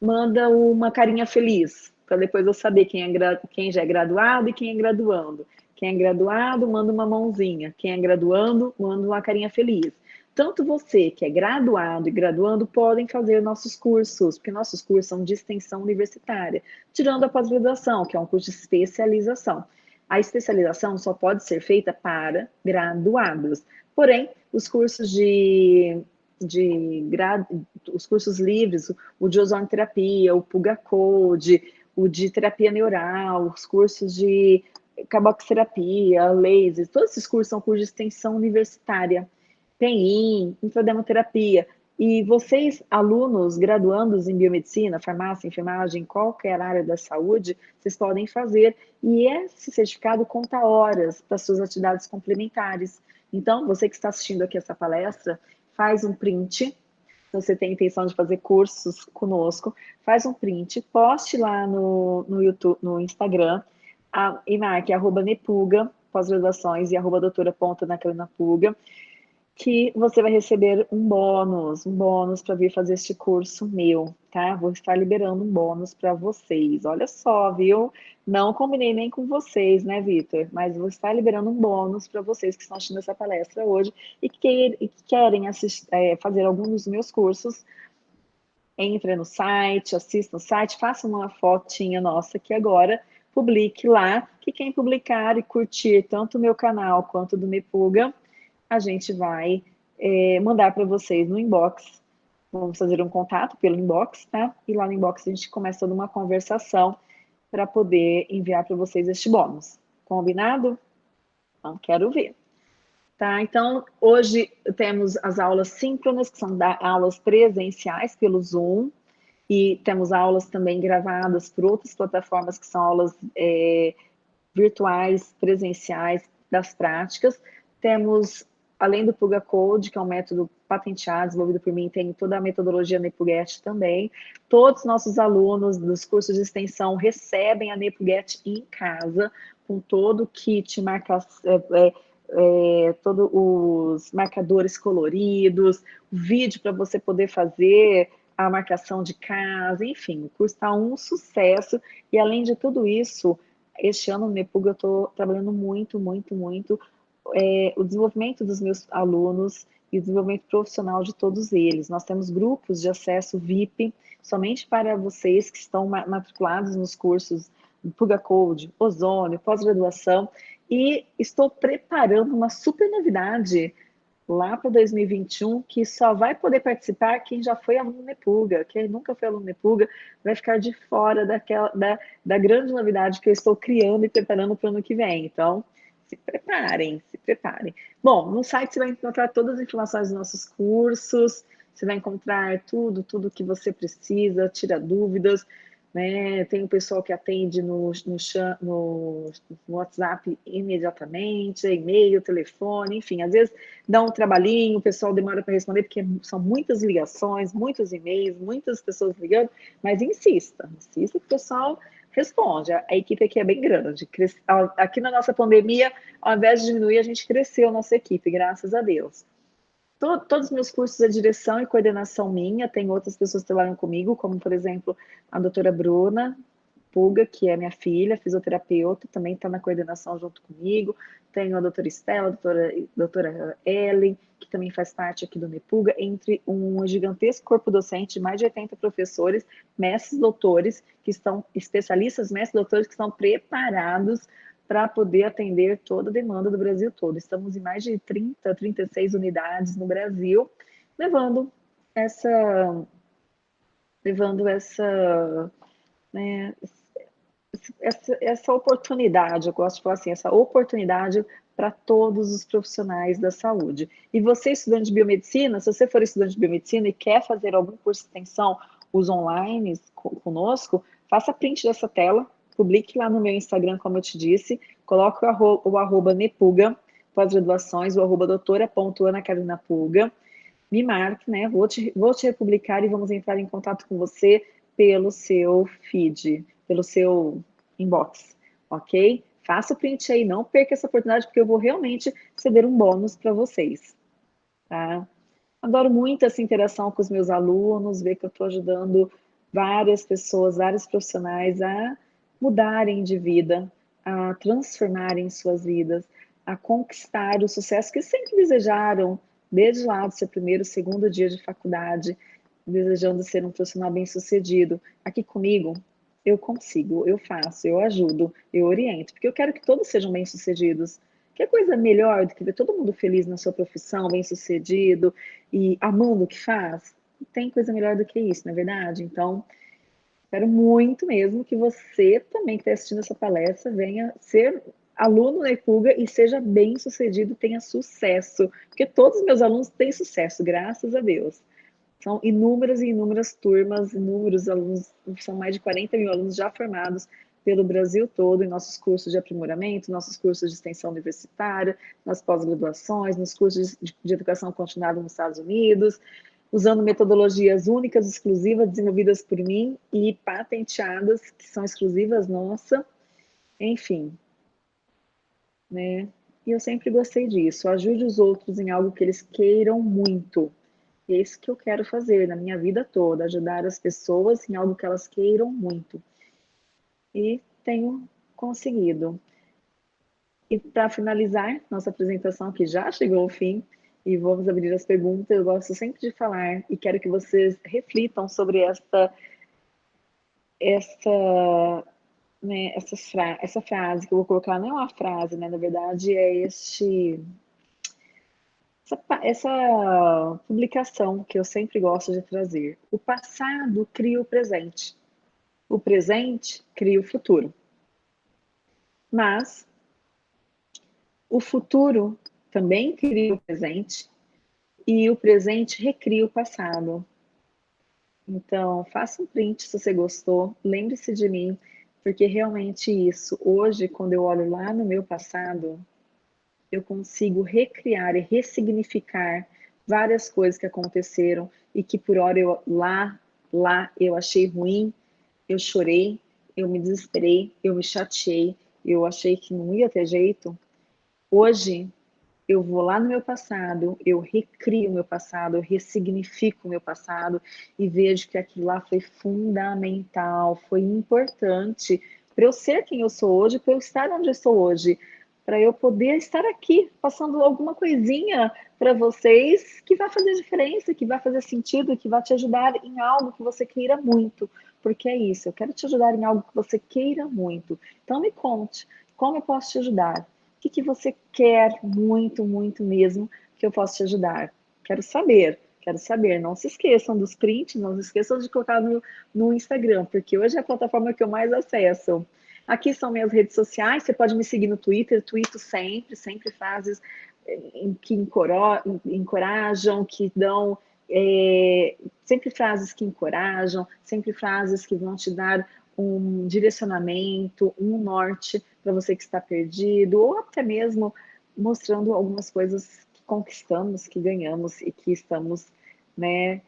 manda uma carinha feliz, para depois eu saber quem, é quem já é graduado e quem é graduando. Quem é graduado, manda uma mãozinha. Quem é graduando, manda uma carinha feliz. Tanto você que é graduado e graduando podem fazer nossos cursos, porque nossos cursos são de extensão universitária, tirando a pós-graduação, que é um curso de especialização. A especialização só pode ser feita para graduados. Porém, os cursos de de os cursos livres, o de ozonoterapia, o Puga Code, o de terapia neural, os cursos de carboxterapia, laser, todos esses cursos são cursos de extensão universitária, PEN, infodemoterapia. E vocês, alunos, graduandos em biomedicina, farmácia, enfermagem, qualquer área da saúde, vocês podem fazer. E esse certificado conta horas para suas atividades complementares. Então, você que está assistindo aqui essa palestra, faz um print, se você tem intenção de fazer cursos conosco, faz um print, poste lá no, no YouTube, no Instagram, a, marque arroba Nepuga, pós-graduações, e arroba doutora ponta naquela Puga, que você vai receber um bônus, um bônus para vir fazer este curso meu, tá? Vou estar liberando um bônus para vocês. Olha só, viu? Não combinei nem com vocês, né, Vitor? Mas vou estar liberando um bônus para vocês que estão assistindo essa palestra hoje e que, e que querem assistir, é, fazer algum dos meus cursos. Entre no site, assista no site, faça uma fotinha nossa aqui agora, publique lá, que quem publicar e curtir tanto o meu canal quanto do Mepuga, a gente vai é, mandar para vocês no inbox. Vamos fazer um contato pelo inbox, tá? E lá no inbox a gente começa toda uma conversação para poder enviar para vocês este bônus. Combinado? Então, quero ver. Tá, então, hoje temos as aulas síncronas, que são aulas presenciais pelo Zoom, e temos aulas também gravadas por outras plataformas, que são aulas é, virtuais, presenciais, das práticas. Temos além do Puga Code, que é um método patenteado, desenvolvido por mim, tem toda a metodologia NepuGet também. Todos os nossos alunos dos cursos de extensão recebem a NepuGet em casa, com todo o kit, marca, é, é, é, todos os marcadores coloridos, vídeo para você poder fazer a marcação de casa, enfim, o curso está um sucesso. E além de tudo isso, este ano no Nepuga eu estou trabalhando muito, muito, muito é, o desenvolvimento dos meus alunos e o desenvolvimento profissional de todos eles. Nós temos grupos de acesso VIP somente para vocês que estão matriculados nos cursos Puga Code, Ozônio, pós-graduação, e estou preparando uma super novidade lá para 2021, que só vai poder participar quem já foi aluno Nepuga, quem nunca foi aluno Nepuga vai ficar de fora daquela, da, da grande novidade que eu estou criando e preparando para o ano que vem. Então, se preparem, se preparem. Bom, no site você vai encontrar todas as informações dos nossos cursos, você vai encontrar tudo, tudo que você precisa, tira dúvidas, né? Tem o pessoal que atende no, no, no, WhatsApp imediatamente, e-mail, telefone, enfim, às vezes dá um trabalhinho, o pessoal demora para responder, porque são muitas ligações, muitos e-mails, muitas pessoas ligando, mas insista, insista que o pessoal responde. A, a, equipe aqui é bem grande. Aqui na nossa pandemia, ao invés de diminuir, a gente cresceu a nossa equipe, graças a Deus. Todo, todos os meus cursos é direção e coordenação minha, tem outras pessoas que trabalham comigo, como, por exemplo, a doutora Bruna, Puga, que é minha filha, fisioterapeuta, também está na coordenação junto comigo. Tenho a doutora Estela, a doutora, doutora Ellen, que também faz parte aqui do Nepuga, entre um gigantesco corpo docente mais de 80 professores, mestres doutores, que estão especialistas, mestres doutores, que estão preparados para poder atender toda a demanda do Brasil todo. Estamos em mais de 30, 36 unidades no Brasil, levando essa levando essa, né, essa, essa oportunidade, eu gosto de falar assim, essa oportunidade para todos os profissionais da saúde. E você, estudante de biomedicina, se você for estudante de biomedicina e quer fazer algum curso de extensão, os online conosco, faça print dessa tela, publique lá no meu Instagram, como eu te disse, coloque o arroba, o arroba nepuga, pós-graduações, o arroba doutora.anacarinapuga, me marque, né? Vou te, vou te republicar e vamos entrar em contato com você pelo seu feed, pelo seu inbox, ok? Faça o print aí, não perca essa oportunidade, porque eu vou realmente ceder um bônus para vocês, tá? Adoro muito essa interação com os meus alunos, ver que eu estou ajudando várias pessoas, vários profissionais a mudarem de vida, a transformarem suas vidas, a conquistar o sucesso que sempre desejaram, desde lá do seu primeiro, segundo dia de faculdade, desejando ser um profissional bem-sucedido. Aqui comigo, eu consigo, eu faço, eu ajudo, eu oriento, porque eu quero que todos sejam bem-sucedidos. Que coisa melhor do que ver todo mundo feliz na sua profissão, bem-sucedido e amando o que faz? Tem coisa melhor do que isso, não é verdade? Então, quero muito mesmo que você também que está assistindo essa palestra venha ser aluno na IPUGA e seja bem sucedido, tenha sucesso, porque todos os meus alunos têm sucesso, graças a Deus. São inúmeras e inúmeras turmas, inúmeros alunos, são mais de 40 mil alunos já formados pelo Brasil todo em nossos cursos de aprimoramento, nossos cursos de extensão universitária, nas pós-graduações, nos cursos de, de educação continuada nos Estados Unidos, usando metodologias únicas, exclusivas, desenvolvidas por mim e patenteadas, que são exclusivas nossa. Enfim, né? E eu sempre gostei disso. Ajude os outros em algo que eles queiram muito. E é isso que eu quero fazer na minha vida toda, ajudar as pessoas em algo que elas queiram muito. E tenho conseguido. E para finalizar nossa apresentação, que já chegou ao fim, e vamos abrir as perguntas, eu gosto sempre de falar e quero que vocês reflitam sobre esta, essa né, essa, fra essa frase que eu vou colocar não é uma frase, né? Na verdade, é este essa, essa publicação que eu sempre gosto de trazer. O passado cria o presente. O presente cria o futuro. Mas o futuro também cria o presente e o presente recria o passado. Então, faça um print se você gostou, lembre-se de mim, porque realmente isso, hoje, quando eu olho lá no meu passado, eu consigo recriar e ressignificar várias coisas que aconteceram e que por hora eu lá, lá eu achei ruim, eu chorei, eu me desesperei, eu me chateei, eu achei que não ia ter jeito. Hoje eu vou lá no meu passado, eu recrio o meu passado, eu ressignifico o meu passado e vejo que aquilo lá foi fundamental, foi importante para eu ser quem eu sou hoje, para eu estar onde eu estou hoje, para eu poder estar aqui passando alguma coisinha para vocês que vai fazer diferença, que vai fazer sentido, que vai te ajudar em algo que você queira muito, porque é isso, eu quero te ajudar em algo que você queira muito. Então me conte, como eu posso te ajudar? Que, que você quer muito, muito mesmo que eu possa te ajudar? Quero saber, quero saber. Não se esqueçam dos prints, não se esqueçam de colocar no, no Instagram, porque hoje é a plataforma que eu mais acesso. Aqui são minhas redes sociais, você pode me seguir no Twitter, tweeto sempre, sempre frases eh, que encorajam, que dão é, sempre frases que encorajam, sempre frases que vão te dar um direcionamento, um norte para você que está perdido, ou até mesmo mostrando algumas coisas que conquistamos, que ganhamos e que estamos, né,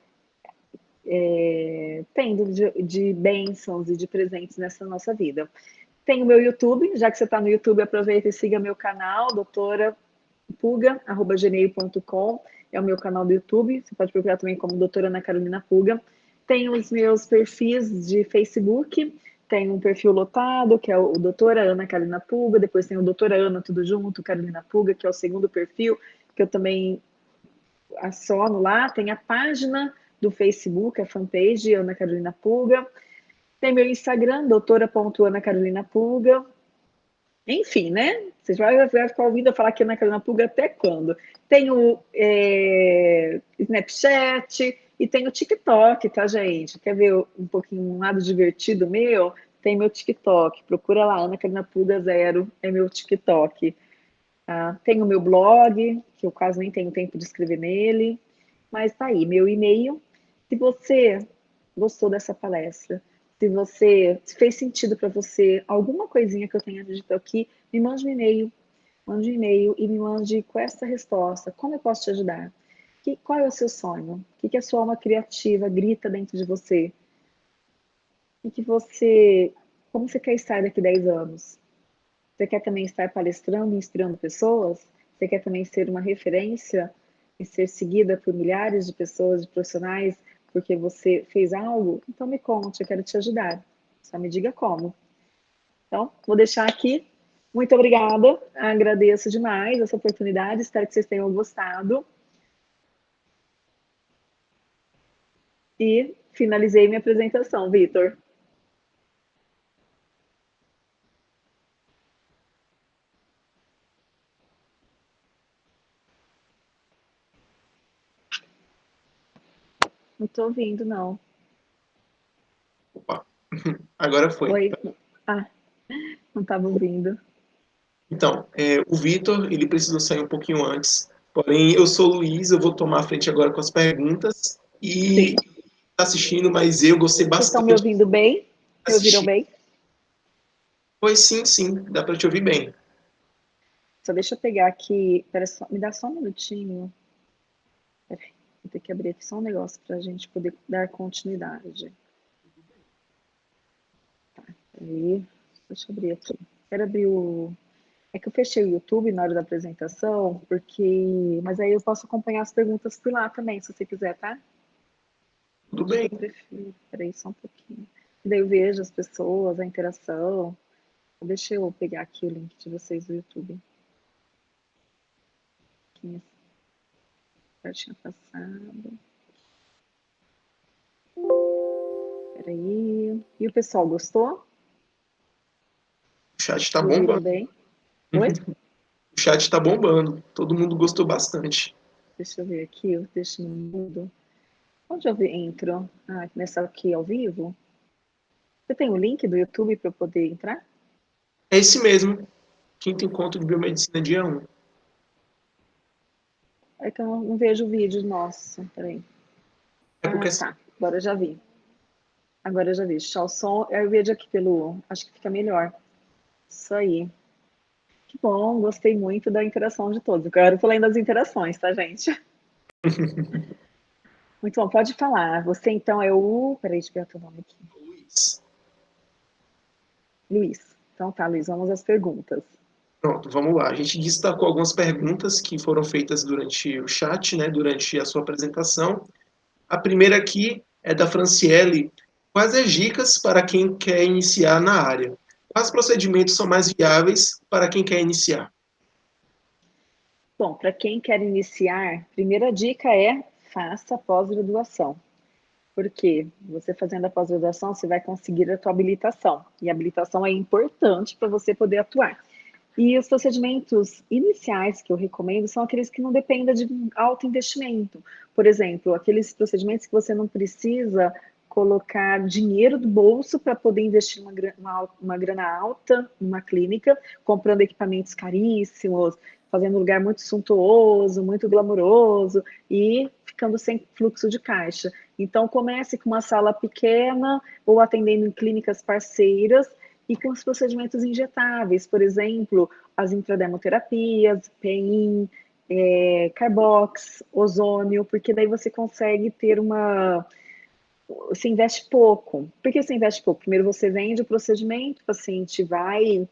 é, tendo de, de bênçãos e de presentes nessa nossa vida. Tem o meu YouTube, já que você está no YouTube, aproveita e siga meu canal, doutora Puga, é o meu canal do YouTube, você pode procurar também como doutora Ana Carolina Puga. Tem os meus perfis de Facebook, tem um perfil lotado, que é o doutora Ana Carolina Puga, depois tem o doutora Ana Tudo Junto, Carolina Puga, que é o segundo perfil, que eu também aciono lá, tem a página do Facebook, a fanpage Ana Carolina Puga, tem meu Instagram, doutora.anacarolinapuga, enfim, né? Vocês vão ficar ouvindo eu falar que Ana Carolina Puga até quando? Tem o é, Snapchat e tem o TikTok, tá, gente? Quer ver um pouquinho um lado divertido meu? Tem meu TikTok. Procura lá, Ana Carolina Puga Zero, é meu TikTok. Ah, tem o meu blog, que eu quase nem tenho tempo de escrever nele, mas tá aí, meu e-mail. Se você gostou dessa palestra, se você se fez sentido para você alguma coisinha que eu tenha dito aqui, me mande um e-mail, mande um e-mail e me mande com essa resposta. Como eu posso te ajudar? Que, qual é o seu sonho? O que, que a sua alma criativa grita dentro de você? O que você, como você quer estar daqui a 10 anos? Você quer também estar palestrando, inspirando pessoas? Você quer também ser uma referência e ser seguida por milhares de pessoas, de profissionais, porque você fez algo? Então me conte, eu quero te ajudar. Só me diga como. Então, vou deixar aqui. Muito obrigada, agradeço demais essa oportunidade, espero que vocês tenham gostado. E finalizei minha apresentação, Vitor. Não estou ouvindo, não. Opa, agora foi. Oi. Ah, não estava ouvindo. Então, é, o Vitor, ele precisou sair um pouquinho antes. Porém, eu sou o Luiz, eu vou tomar a frente agora com as perguntas. E está assistindo, mas eu gostei bastante. Vocês estão me ouvindo bem? Me ouviram bem? Pois sim, sim, dá para te ouvir bem. Só deixa eu pegar aqui, só, me dá só um minutinho. Peraí. Vou ter que abrir aqui só um negócio para a gente poder dar continuidade. Tá, aí, deixa eu abrir aqui. Quero abrir o... É que eu fechei o YouTube na hora da apresentação, porque... Mas aí eu posso acompanhar as perguntas por lá também, se você quiser, tá? Tudo bem. Espera Peraí, só um pouquinho. Daí eu vejo as pessoas, a interação. Deixa eu pegar aqui o link de vocês do YouTube. Aqui já tinha passado. Peraí. E o pessoal gostou? O chat está bombando. Bem? Oi? o chat está bombando. Todo mundo gostou bastante. Deixa eu ver aqui, eu deixo no mudo. Onde eu entro? Ah, nessa aqui ao vivo? Você tem o um link do YouTube para eu poder entrar? É esse mesmo. Quinto encontro de biomedicina dia 1. É que eu não vejo o vídeo, nossa, peraí. É porque... Ah, tá, agora eu já vi. Agora eu já vi. Som, eu vejo aqui pelo... Acho que fica melhor. Isso aí. Que bom, gostei muito da interação de todos. Agora eu tô lendo as interações, tá, gente? muito bom, pode falar. Você então é o... Peraí, deixa eu ver o teu nome aqui. Luiz. Luiz. Então tá, Luiz, vamos às perguntas. Pronto, vamos lá. A gente destacou algumas perguntas que foram feitas durante o chat, né, durante a sua apresentação. A primeira aqui é da Franciele. Quais as dicas para quem quer iniciar na área? Quais procedimentos são mais viáveis para quem quer iniciar? Bom, para quem quer iniciar, primeira dica é faça pós-graduação. Porque você fazendo a pós-graduação, você vai conseguir a tua habilitação. E a habilitação é importante para você poder atuar. E os procedimentos iniciais que eu recomendo são aqueles que não dependam de alto investimento. Por exemplo, aqueles procedimentos que você não precisa colocar dinheiro do bolso para poder investir uma, uma, uma grana alta numa clínica, comprando equipamentos caríssimos, fazendo um lugar muito suntuoso, muito glamouroso e ficando sem fluxo de caixa. Então, comece com uma sala pequena ou atendendo em clínicas parceiras e com os procedimentos injetáveis, por exemplo, as intrademoterapias, PEIN, é, Carbox, ozônio, porque daí você consegue ter uma... Você investe pouco. Por que você investe pouco? Primeiro você vende o procedimento, o paciente vai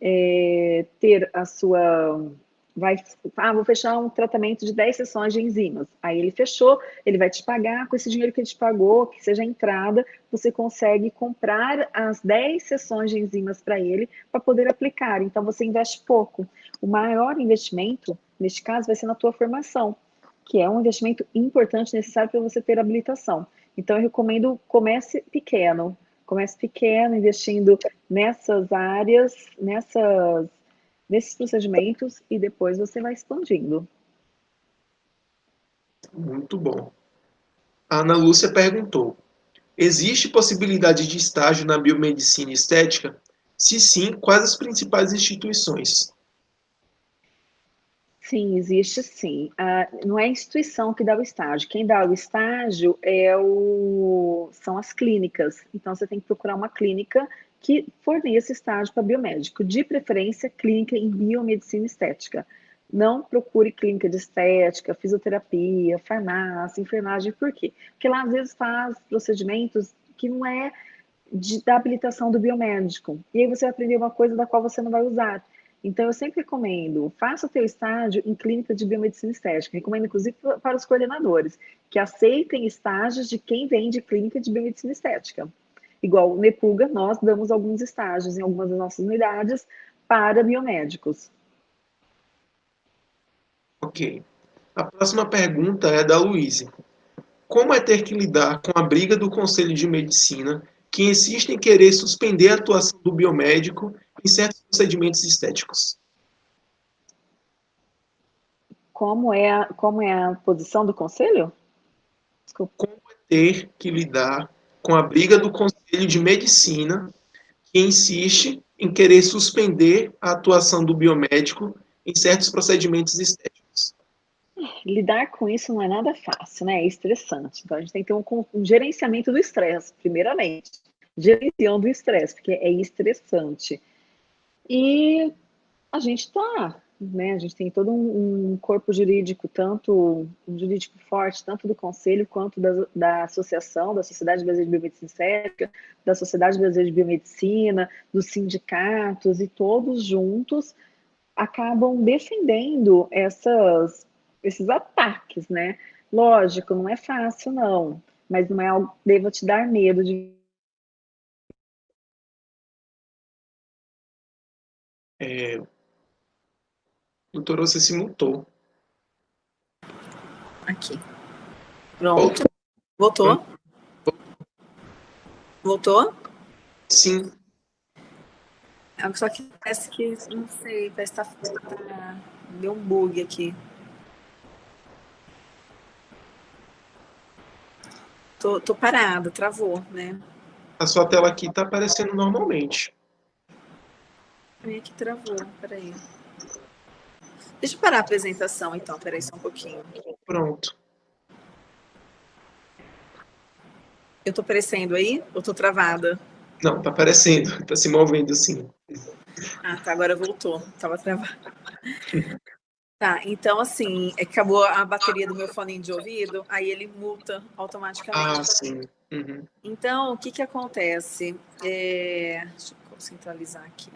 é, ter a sua vai, ah, vou fechar um tratamento de 10 sessões de enzimas. Aí ele fechou, ele vai te pagar, com esse dinheiro que ele te pagou, que seja entrada, você consegue comprar as 10 sessões de enzimas para ele, para poder aplicar. Então, você investe pouco. O maior investimento, neste caso, vai ser na tua formação, que é um investimento importante, necessário para você ter habilitação. Então, eu recomendo, comece pequeno, comece pequeno, investindo nessas áreas, nessas nesses procedimentos e depois você vai expandindo. Muito bom. A Ana Lúcia perguntou: existe possibilidade de estágio na biomedicina estética? Se sim, quais as principais instituições? Sim, existe sim. Ah, não é a instituição que dá o estágio. Quem dá o estágio é o... são as clínicas. Então, você tem que procurar uma clínica que forneça estágio para biomédico, de preferência clínica em biomedicina estética. Não procure clínica de estética, fisioterapia, farmácia, enfermagem, por quê? Porque lá às vezes faz procedimentos que não é de, da habilitação do biomédico. E aí você vai aprender uma coisa da qual você não vai usar. Então, eu sempre recomendo, faça o teu estágio em clínica de biomedicina estética. Recomendo, inclusive, para os coordenadores, que aceitem estágios de quem vem de clínica de biomedicina estética. Igual o Nepuga, nós damos alguns estágios em algumas das nossas unidades para biomédicos. Ok. A próxima pergunta é da Luísa. Como é ter que lidar com a briga do Conselho de Medicina que insiste em querer suspender a atuação do biomédico em certos procedimentos estéticos? Como é a, como é a posição do Conselho? Desculpa. Como é ter que lidar com a briga do Conselho de Medicina, que insiste em querer suspender a atuação do biomédico em certos procedimentos estéticos. Lidar com isso não é nada fácil, né? É estressante. Então a gente tem que ter um, um gerenciamento do estresse, primeiramente. Gerenciando o estresse, porque é estressante. E a gente está né? A gente tem todo um, um, corpo jurídico, tanto um jurídico forte, tanto do Conselho quanto da, da Associação, da Sociedade Brasileira de Biomedicina Estética, da Sociedade Brasileira de Biomedicina, dos sindicatos, e todos juntos acabam defendendo essas, esses ataques, né? Lógico, não é fácil, não, mas não é algo que deva te dar medo de é, Doutor, você se mutou. Aqui. Pronto. Voltou? Voltou? Sim. É, só que parece que, não sei, parece que tá, deu um bug aqui. Tô, tô parada, travou, né? A sua tela aqui tá aparecendo normalmente. É que travou, peraí. Deixa eu parar a apresentação, então. Peraí só um pouquinho. Pronto. Eu tô aparecendo aí? Ou tô travada? Não, tá aparecendo. Tá se movendo, sim. Ah, tá. Agora voltou. Tava travada. Tá, então assim, é acabou a bateria do meu fone de ouvido, aí ele multa automaticamente. Ah, sim. Uhum. Então, o que que acontece? É... Deixa eu centralizar aqui.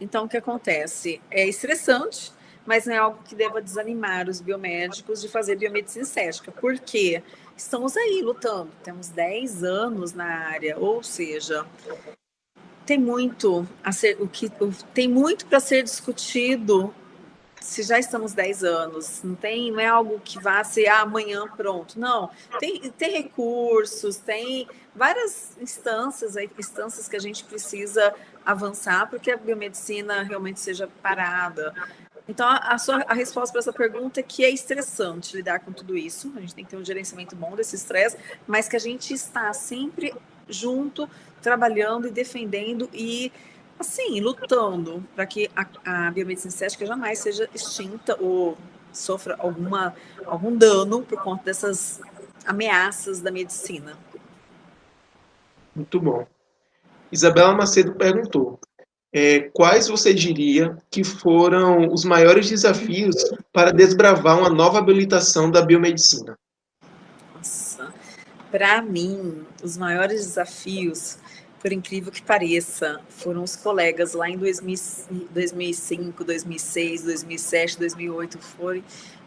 Então, o que acontece? É estressante, mas não é algo que deva desanimar os biomédicos de fazer biomedicina estética, porque estamos aí lutando, temos 10 anos na área, ou seja, tem muito a ser, o que tem muito para ser discutido se já estamos 10 anos, não tem, não é algo que vá ser ah, amanhã pronto, não, tem, tem recursos, tem várias instâncias, instâncias que a gente precisa avançar para que a biomedicina realmente seja parada. Então, a, sua, a resposta para essa pergunta é que é estressante lidar com tudo isso, a gente tem que ter um gerenciamento bom desse estresse, mas que a gente está sempre junto, trabalhando e defendendo e, assim, lutando para que a, a biomedicina estética jamais seja extinta ou sofra alguma, algum dano por conta dessas ameaças da medicina. Muito bom. Isabela Macedo perguntou: é, quais você diria que foram os maiores desafios para desbravar uma nova habilitação da biomedicina? Nossa, para mim, os maiores desafios por incrível que pareça, foram os colegas lá em 2005, 2006, 2007, 2008, foi,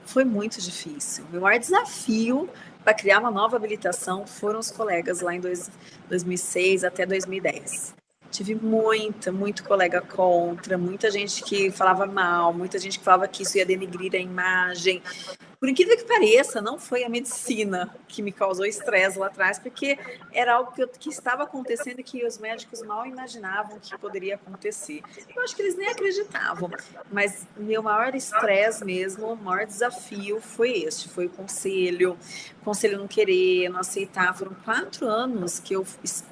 foi muito difícil. O maior desafio para criar uma nova habilitação foram os colegas lá em dois, 2006 até 2010. Tive muita, muito colega contra, muita gente que falava mal, muita gente que falava que isso ia denegrir a imagem. Por incrível que pareça, não foi a medicina que me causou estresse lá atrás, porque era algo que, eu, que estava acontecendo e que os médicos mal imaginavam que poderia acontecer. Eu acho que eles nem acreditavam, mas meu maior estresse mesmo, o maior desafio foi este, foi o conselho, o conselho não querer, não aceitar. Foram quatro anos que eu,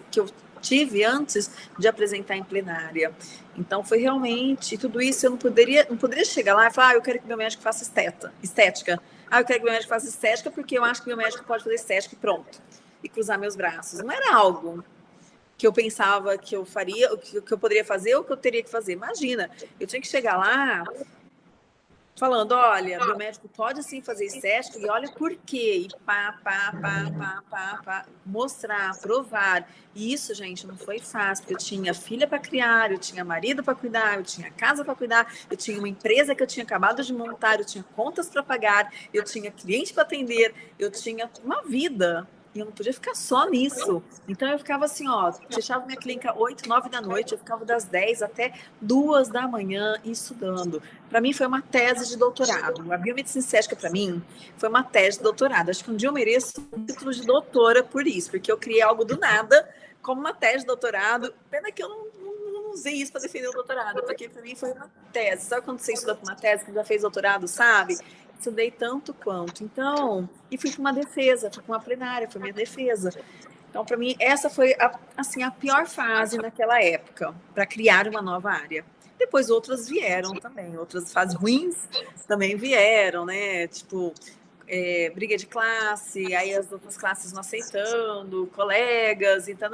que eu tive antes de apresentar em plenária. Então, foi realmente tudo isso. Eu não poderia, não poderia chegar lá e falar, ah, eu quero que meu médico faça esteta, estética. Ah, eu quero que meu médico faça estética porque eu acho que meu médico pode fazer estética e pronto. E cruzar meus braços. Não era algo que eu pensava que eu faria, que eu poderia fazer ou que eu teria que fazer. Imagina, eu tinha que chegar lá falando, olha, meu médico pode sim fazer estética e olha por quê, e pá, pá, pá, pá, pá, pá, mostrar, provar. E isso, gente, não foi fácil, porque eu tinha filha para criar, eu tinha marido para cuidar, eu tinha casa para cuidar, eu tinha uma empresa que eu tinha acabado de montar, eu tinha contas para pagar, eu tinha cliente para atender, eu tinha uma vida e eu não podia ficar só nisso. Então eu ficava assim, ó, fechava minha clínica 8, 9 da noite, eu ficava das 10 até 2 da manhã estudando. Para mim foi uma tese de doutorado. A biomedicina estética para mim foi uma tese de doutorado. Acho que um dia eu mereço um título de doutora por isso, porque eu criei algo do nada como uma tese de doutorado. Pena que eu não, não, não usei isso para defender o doutorado, porque para mim foi uma tese. Sabe quando você estuda para uma tese que já fez doutorado, sabe? Estudei tanto quanto. Então, e fui para uma defesa, fui para uma plenária, foi minha defesa. Então, para mim, essa foi a, assim a pior fase naquela época para criar uma nova área. Depois outras vieram também, outras fases ruins também vieram, né? Tipo, é, briga de classe, aí as outras classes não aceitando, colegas, e, tal,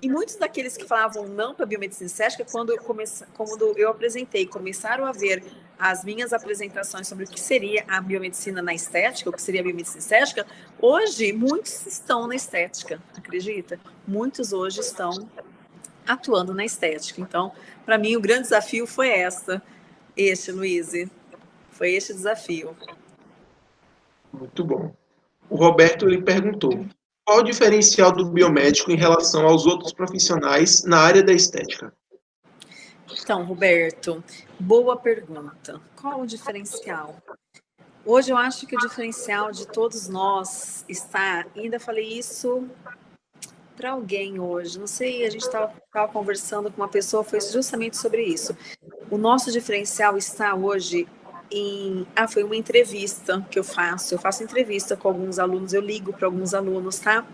e muitos daqueles que falavam não para a biomedicina estética, quando eu, comece, quando eu apresentei, começaram a ver as minhas apresentações sobre o que seria a biomedicina na estética, o que seria a biomedicina estética, hoje muitos estão na estética, acredita? Muitos hoje estão atuando na estética. Então, para mim, o grande desafio foi essa, este, Luiz, foi este desafio. Muito bom. O Roberto ele perguntou: qual o diferencial do biomédico em relação aos outros profissionais na área da estética? Então, Roberto, boa pergunta. Qual o diferencial? Hoje eu acho que o diferencial de todos nós está, ainda falei isso para alguém hoje, não sei, a gente estava conversando com uma pessoa, foi justamente sobre isso. O nosso diferencial está hoje em. Ah, foi uma entrevista que eu faço. Eu faço entrevista com alguns alunos, eu ligo para alguns alunos, tá?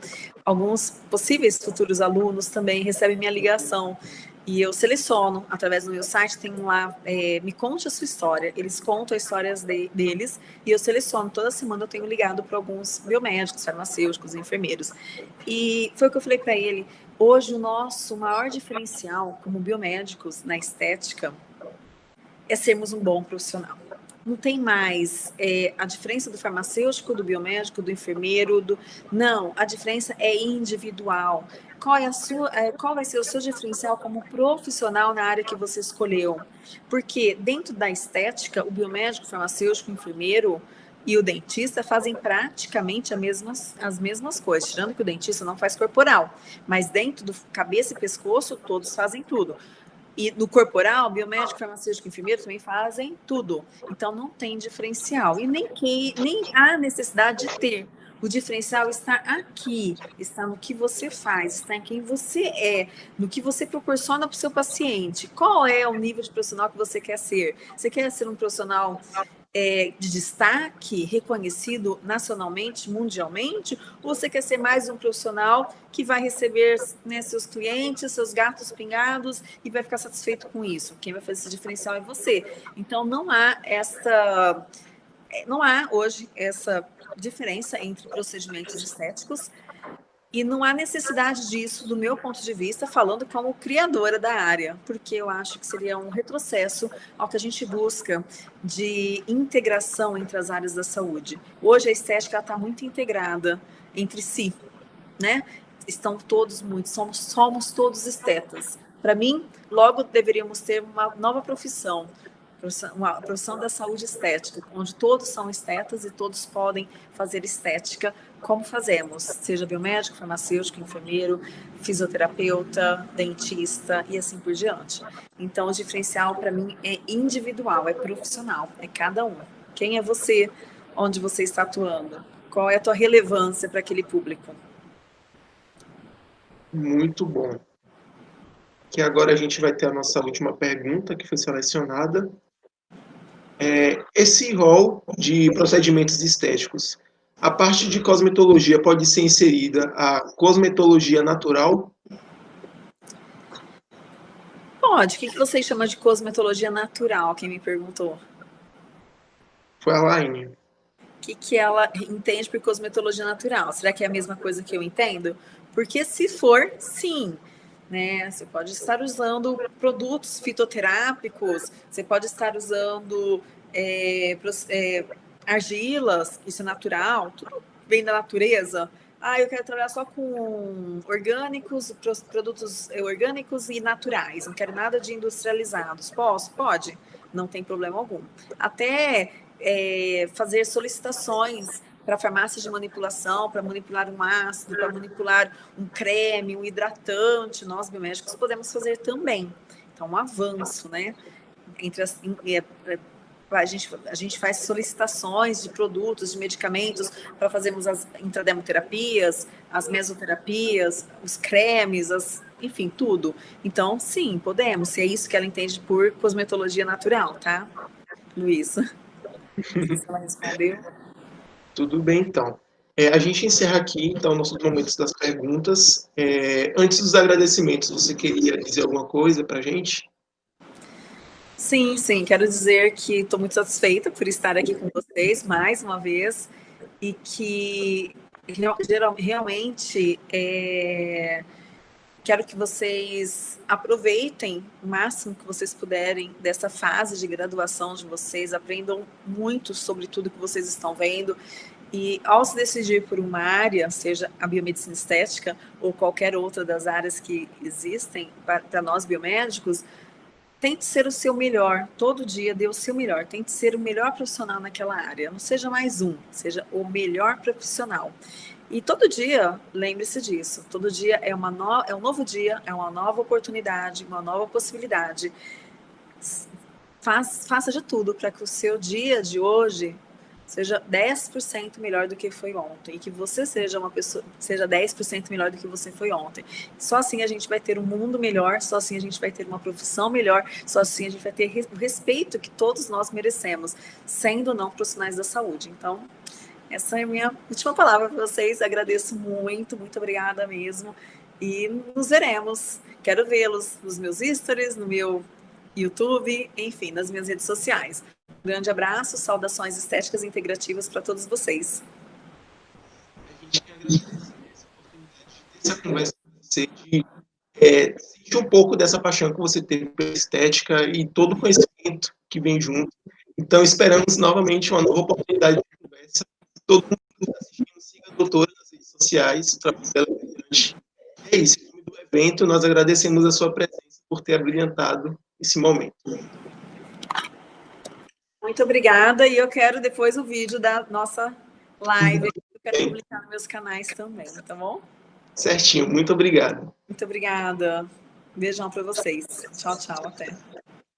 Alguns possíveis futuros alunos também recebem minha ligação. E eu seleciono, através do meu site, tem lá, é, me conte a sua história. Eles contam as histórias de, deles e eu seleciono. Toda semana eu tenho ligado para alguns biomédicos, farmacêuticos, enfermeiros. E foi o que eu falei para ele. Hoje, o nosso maior diferencial como biomédicos na estética é sermos um bom profissional não tem mais é, a diferença do farmacêutico, do biomédico, do enfermeiro, do não, a diferença é individual. Qual é a sua, é, qual vai ser o seu diferencial como profissional na área que você escolheu? Porque dentro da estética, o biomédico, o farmacêutico, o enfermeiro e o dentista fazem praticamente as mesmas, as mesmas coisas, tirando que o dentista não faz corporal, mas dentro do cabeça e pescoço todos fazem tudo. E no corporal, biomédico, farmacêutico enfermeiro também fazem tudo. Então, não tem diferencial. E nem, que, nem há necessidade de ter. O diferencial está aqui, está no que você faz, está em quem você é, no que você proporciona para o seu paciente. Qual é o nível de profissional que você quer ser? Você quer ser um profissional é, de destaque, reconhecido nacionalmente, mundialmente, ou você quer ser mais um profissional que vai receber né, seus clientes, seus gatos pingados e vai ficar satisfeito com isso? Quem vai fazer esse diferencial é você. Então, não há essa. Não há hoje essa diferença entre procedimentos estéticos e não há necessidade disso, do meu ponto de vista, falando como criadora da área, porque eu acho que seria um retrocesso ao que a gente busca de integração entre as áreas da saúde. Hoje a estética está muito integrada entre si, né? estão todos muito, somos, somos todos estetas. Para mim, logo deveríamos ter uma nova profissão, uma profissão da saúde estética, onde todos são estetas e todos podem fazer estética como fazemos, seja biomédico, farmacêutico, enfermeiro, fisioterapeuta, dentista e assim por diante. Então, o diferencial para mim é individual, é profissional, é cada um. Quem é você? Onde você está atuando? Qual é a tua relevância para aquele público? Muito bom. Que agora a gente vai ter a nossa última pergunta que foi selecionada. É, esse rol de procedimentos estéticos, a parte de cosmetologia pode ser inserida a cosmetologia natural? Pode. O que você chama de cosmetologia natural? Quem me perguntou? Foi a Laine. O que, que ela entende por cosmetologia natural? Será que é a mesma coisa que eu entendo? Porque se for, sim. Né? Você pode estar usando produtos fitoterápicos, você pode estar usando é, é, argilas, isso é natural, tudo vem da natureza. Ah, eu quero trabalhar só com orgânicos, produtos orgânicos e naturais, não quero nada de industrializados. Posso? Pode, não tem problema algum. Até é, fazer solicitações para farmácias de manipulação, para manipular um ácido, para manipular um creme, um hidratante, nós biomédicos podemos fazer também. Então, um avanço, né? Entre as, é, é, a gente, a gente faz solicitações de produtos, de medicamentos para fazermos as intrademoterapias, as mesoterapias, os cremes, as, enfim, tudo. Então, sim, podemos, se é isso que ela entende por cosmetologia natural, tá, Luísa? se ela respondeu. Tudo bem, então. É, a gente encerra aqui, então, nossos momentos das perguntas. É, antes dos agradecimentos, você queria dizer alguma coisa para a gente? Sim, sim. Quero dizer que estou muito satisfeita por estar aqui com vocês mais uma vez e que geral, realmente é, quero que vocês aproveitem o máximo que vocês puderem dessa fase de graduação de vocês, aprendam muito sobre tudo que vocês estão vendo. E ao se decidir por uma área, seja a biomedicina estética ou qualquer outra das áreas que existem para nós biomédicos, tente ser o seu melhor, todo dia dê o seu melhor, tente ser o melhor profissional naquela área, não seja mais um, seja o melhor profissional. E todo dia, lembre-se disso, todo dia é, uma no, é um novo dia, é uma nova oportunidade, uma nova possibilidade. Faz, faça de tudo para que o seu dia de hoje seja 10% melhor do que foi ontem e que você seja uma pessoa, seja 10% melhor do que você foi ontem. Só assim a gente vai ter um mundo melhor, só assim a gente vai ter uma profissão melhor, só assim a gente vai ter o respeito que todos nós merecemos, sendo não profissionais da saúde. Então, essa é a minha última palavra para vocês. Agradeço muito, muito obrigada mesmo. E nos veremos. Quero vê-los nos meus stories, no meu YouTube, enfim, nas minhas redes sociais. Um grande abraço, saudações estéticas integrativas para todos vocês. A gente quer agradecer essa oportunidade conversa com você, de sentir um pouco dessa paixão que você teve pela estética e todo o conhecimento que vem junto. Então, esperamos novamente uma nova oportunidade. Todo mundo que está assistindo, siga a doutora nas redes sociais, o trabalho dela é. É isso, em nome do evento, nós agradecemos a sua presença por ter abrilhantado esse momento. Muito obrigada, e eu quero depois o vídeo da nossa live, eu quero publicar nos meus canais também, tá bom? Certinho, muito obrigado. Muito obrigada. Beijão para vocês. Tchau, tchau, até.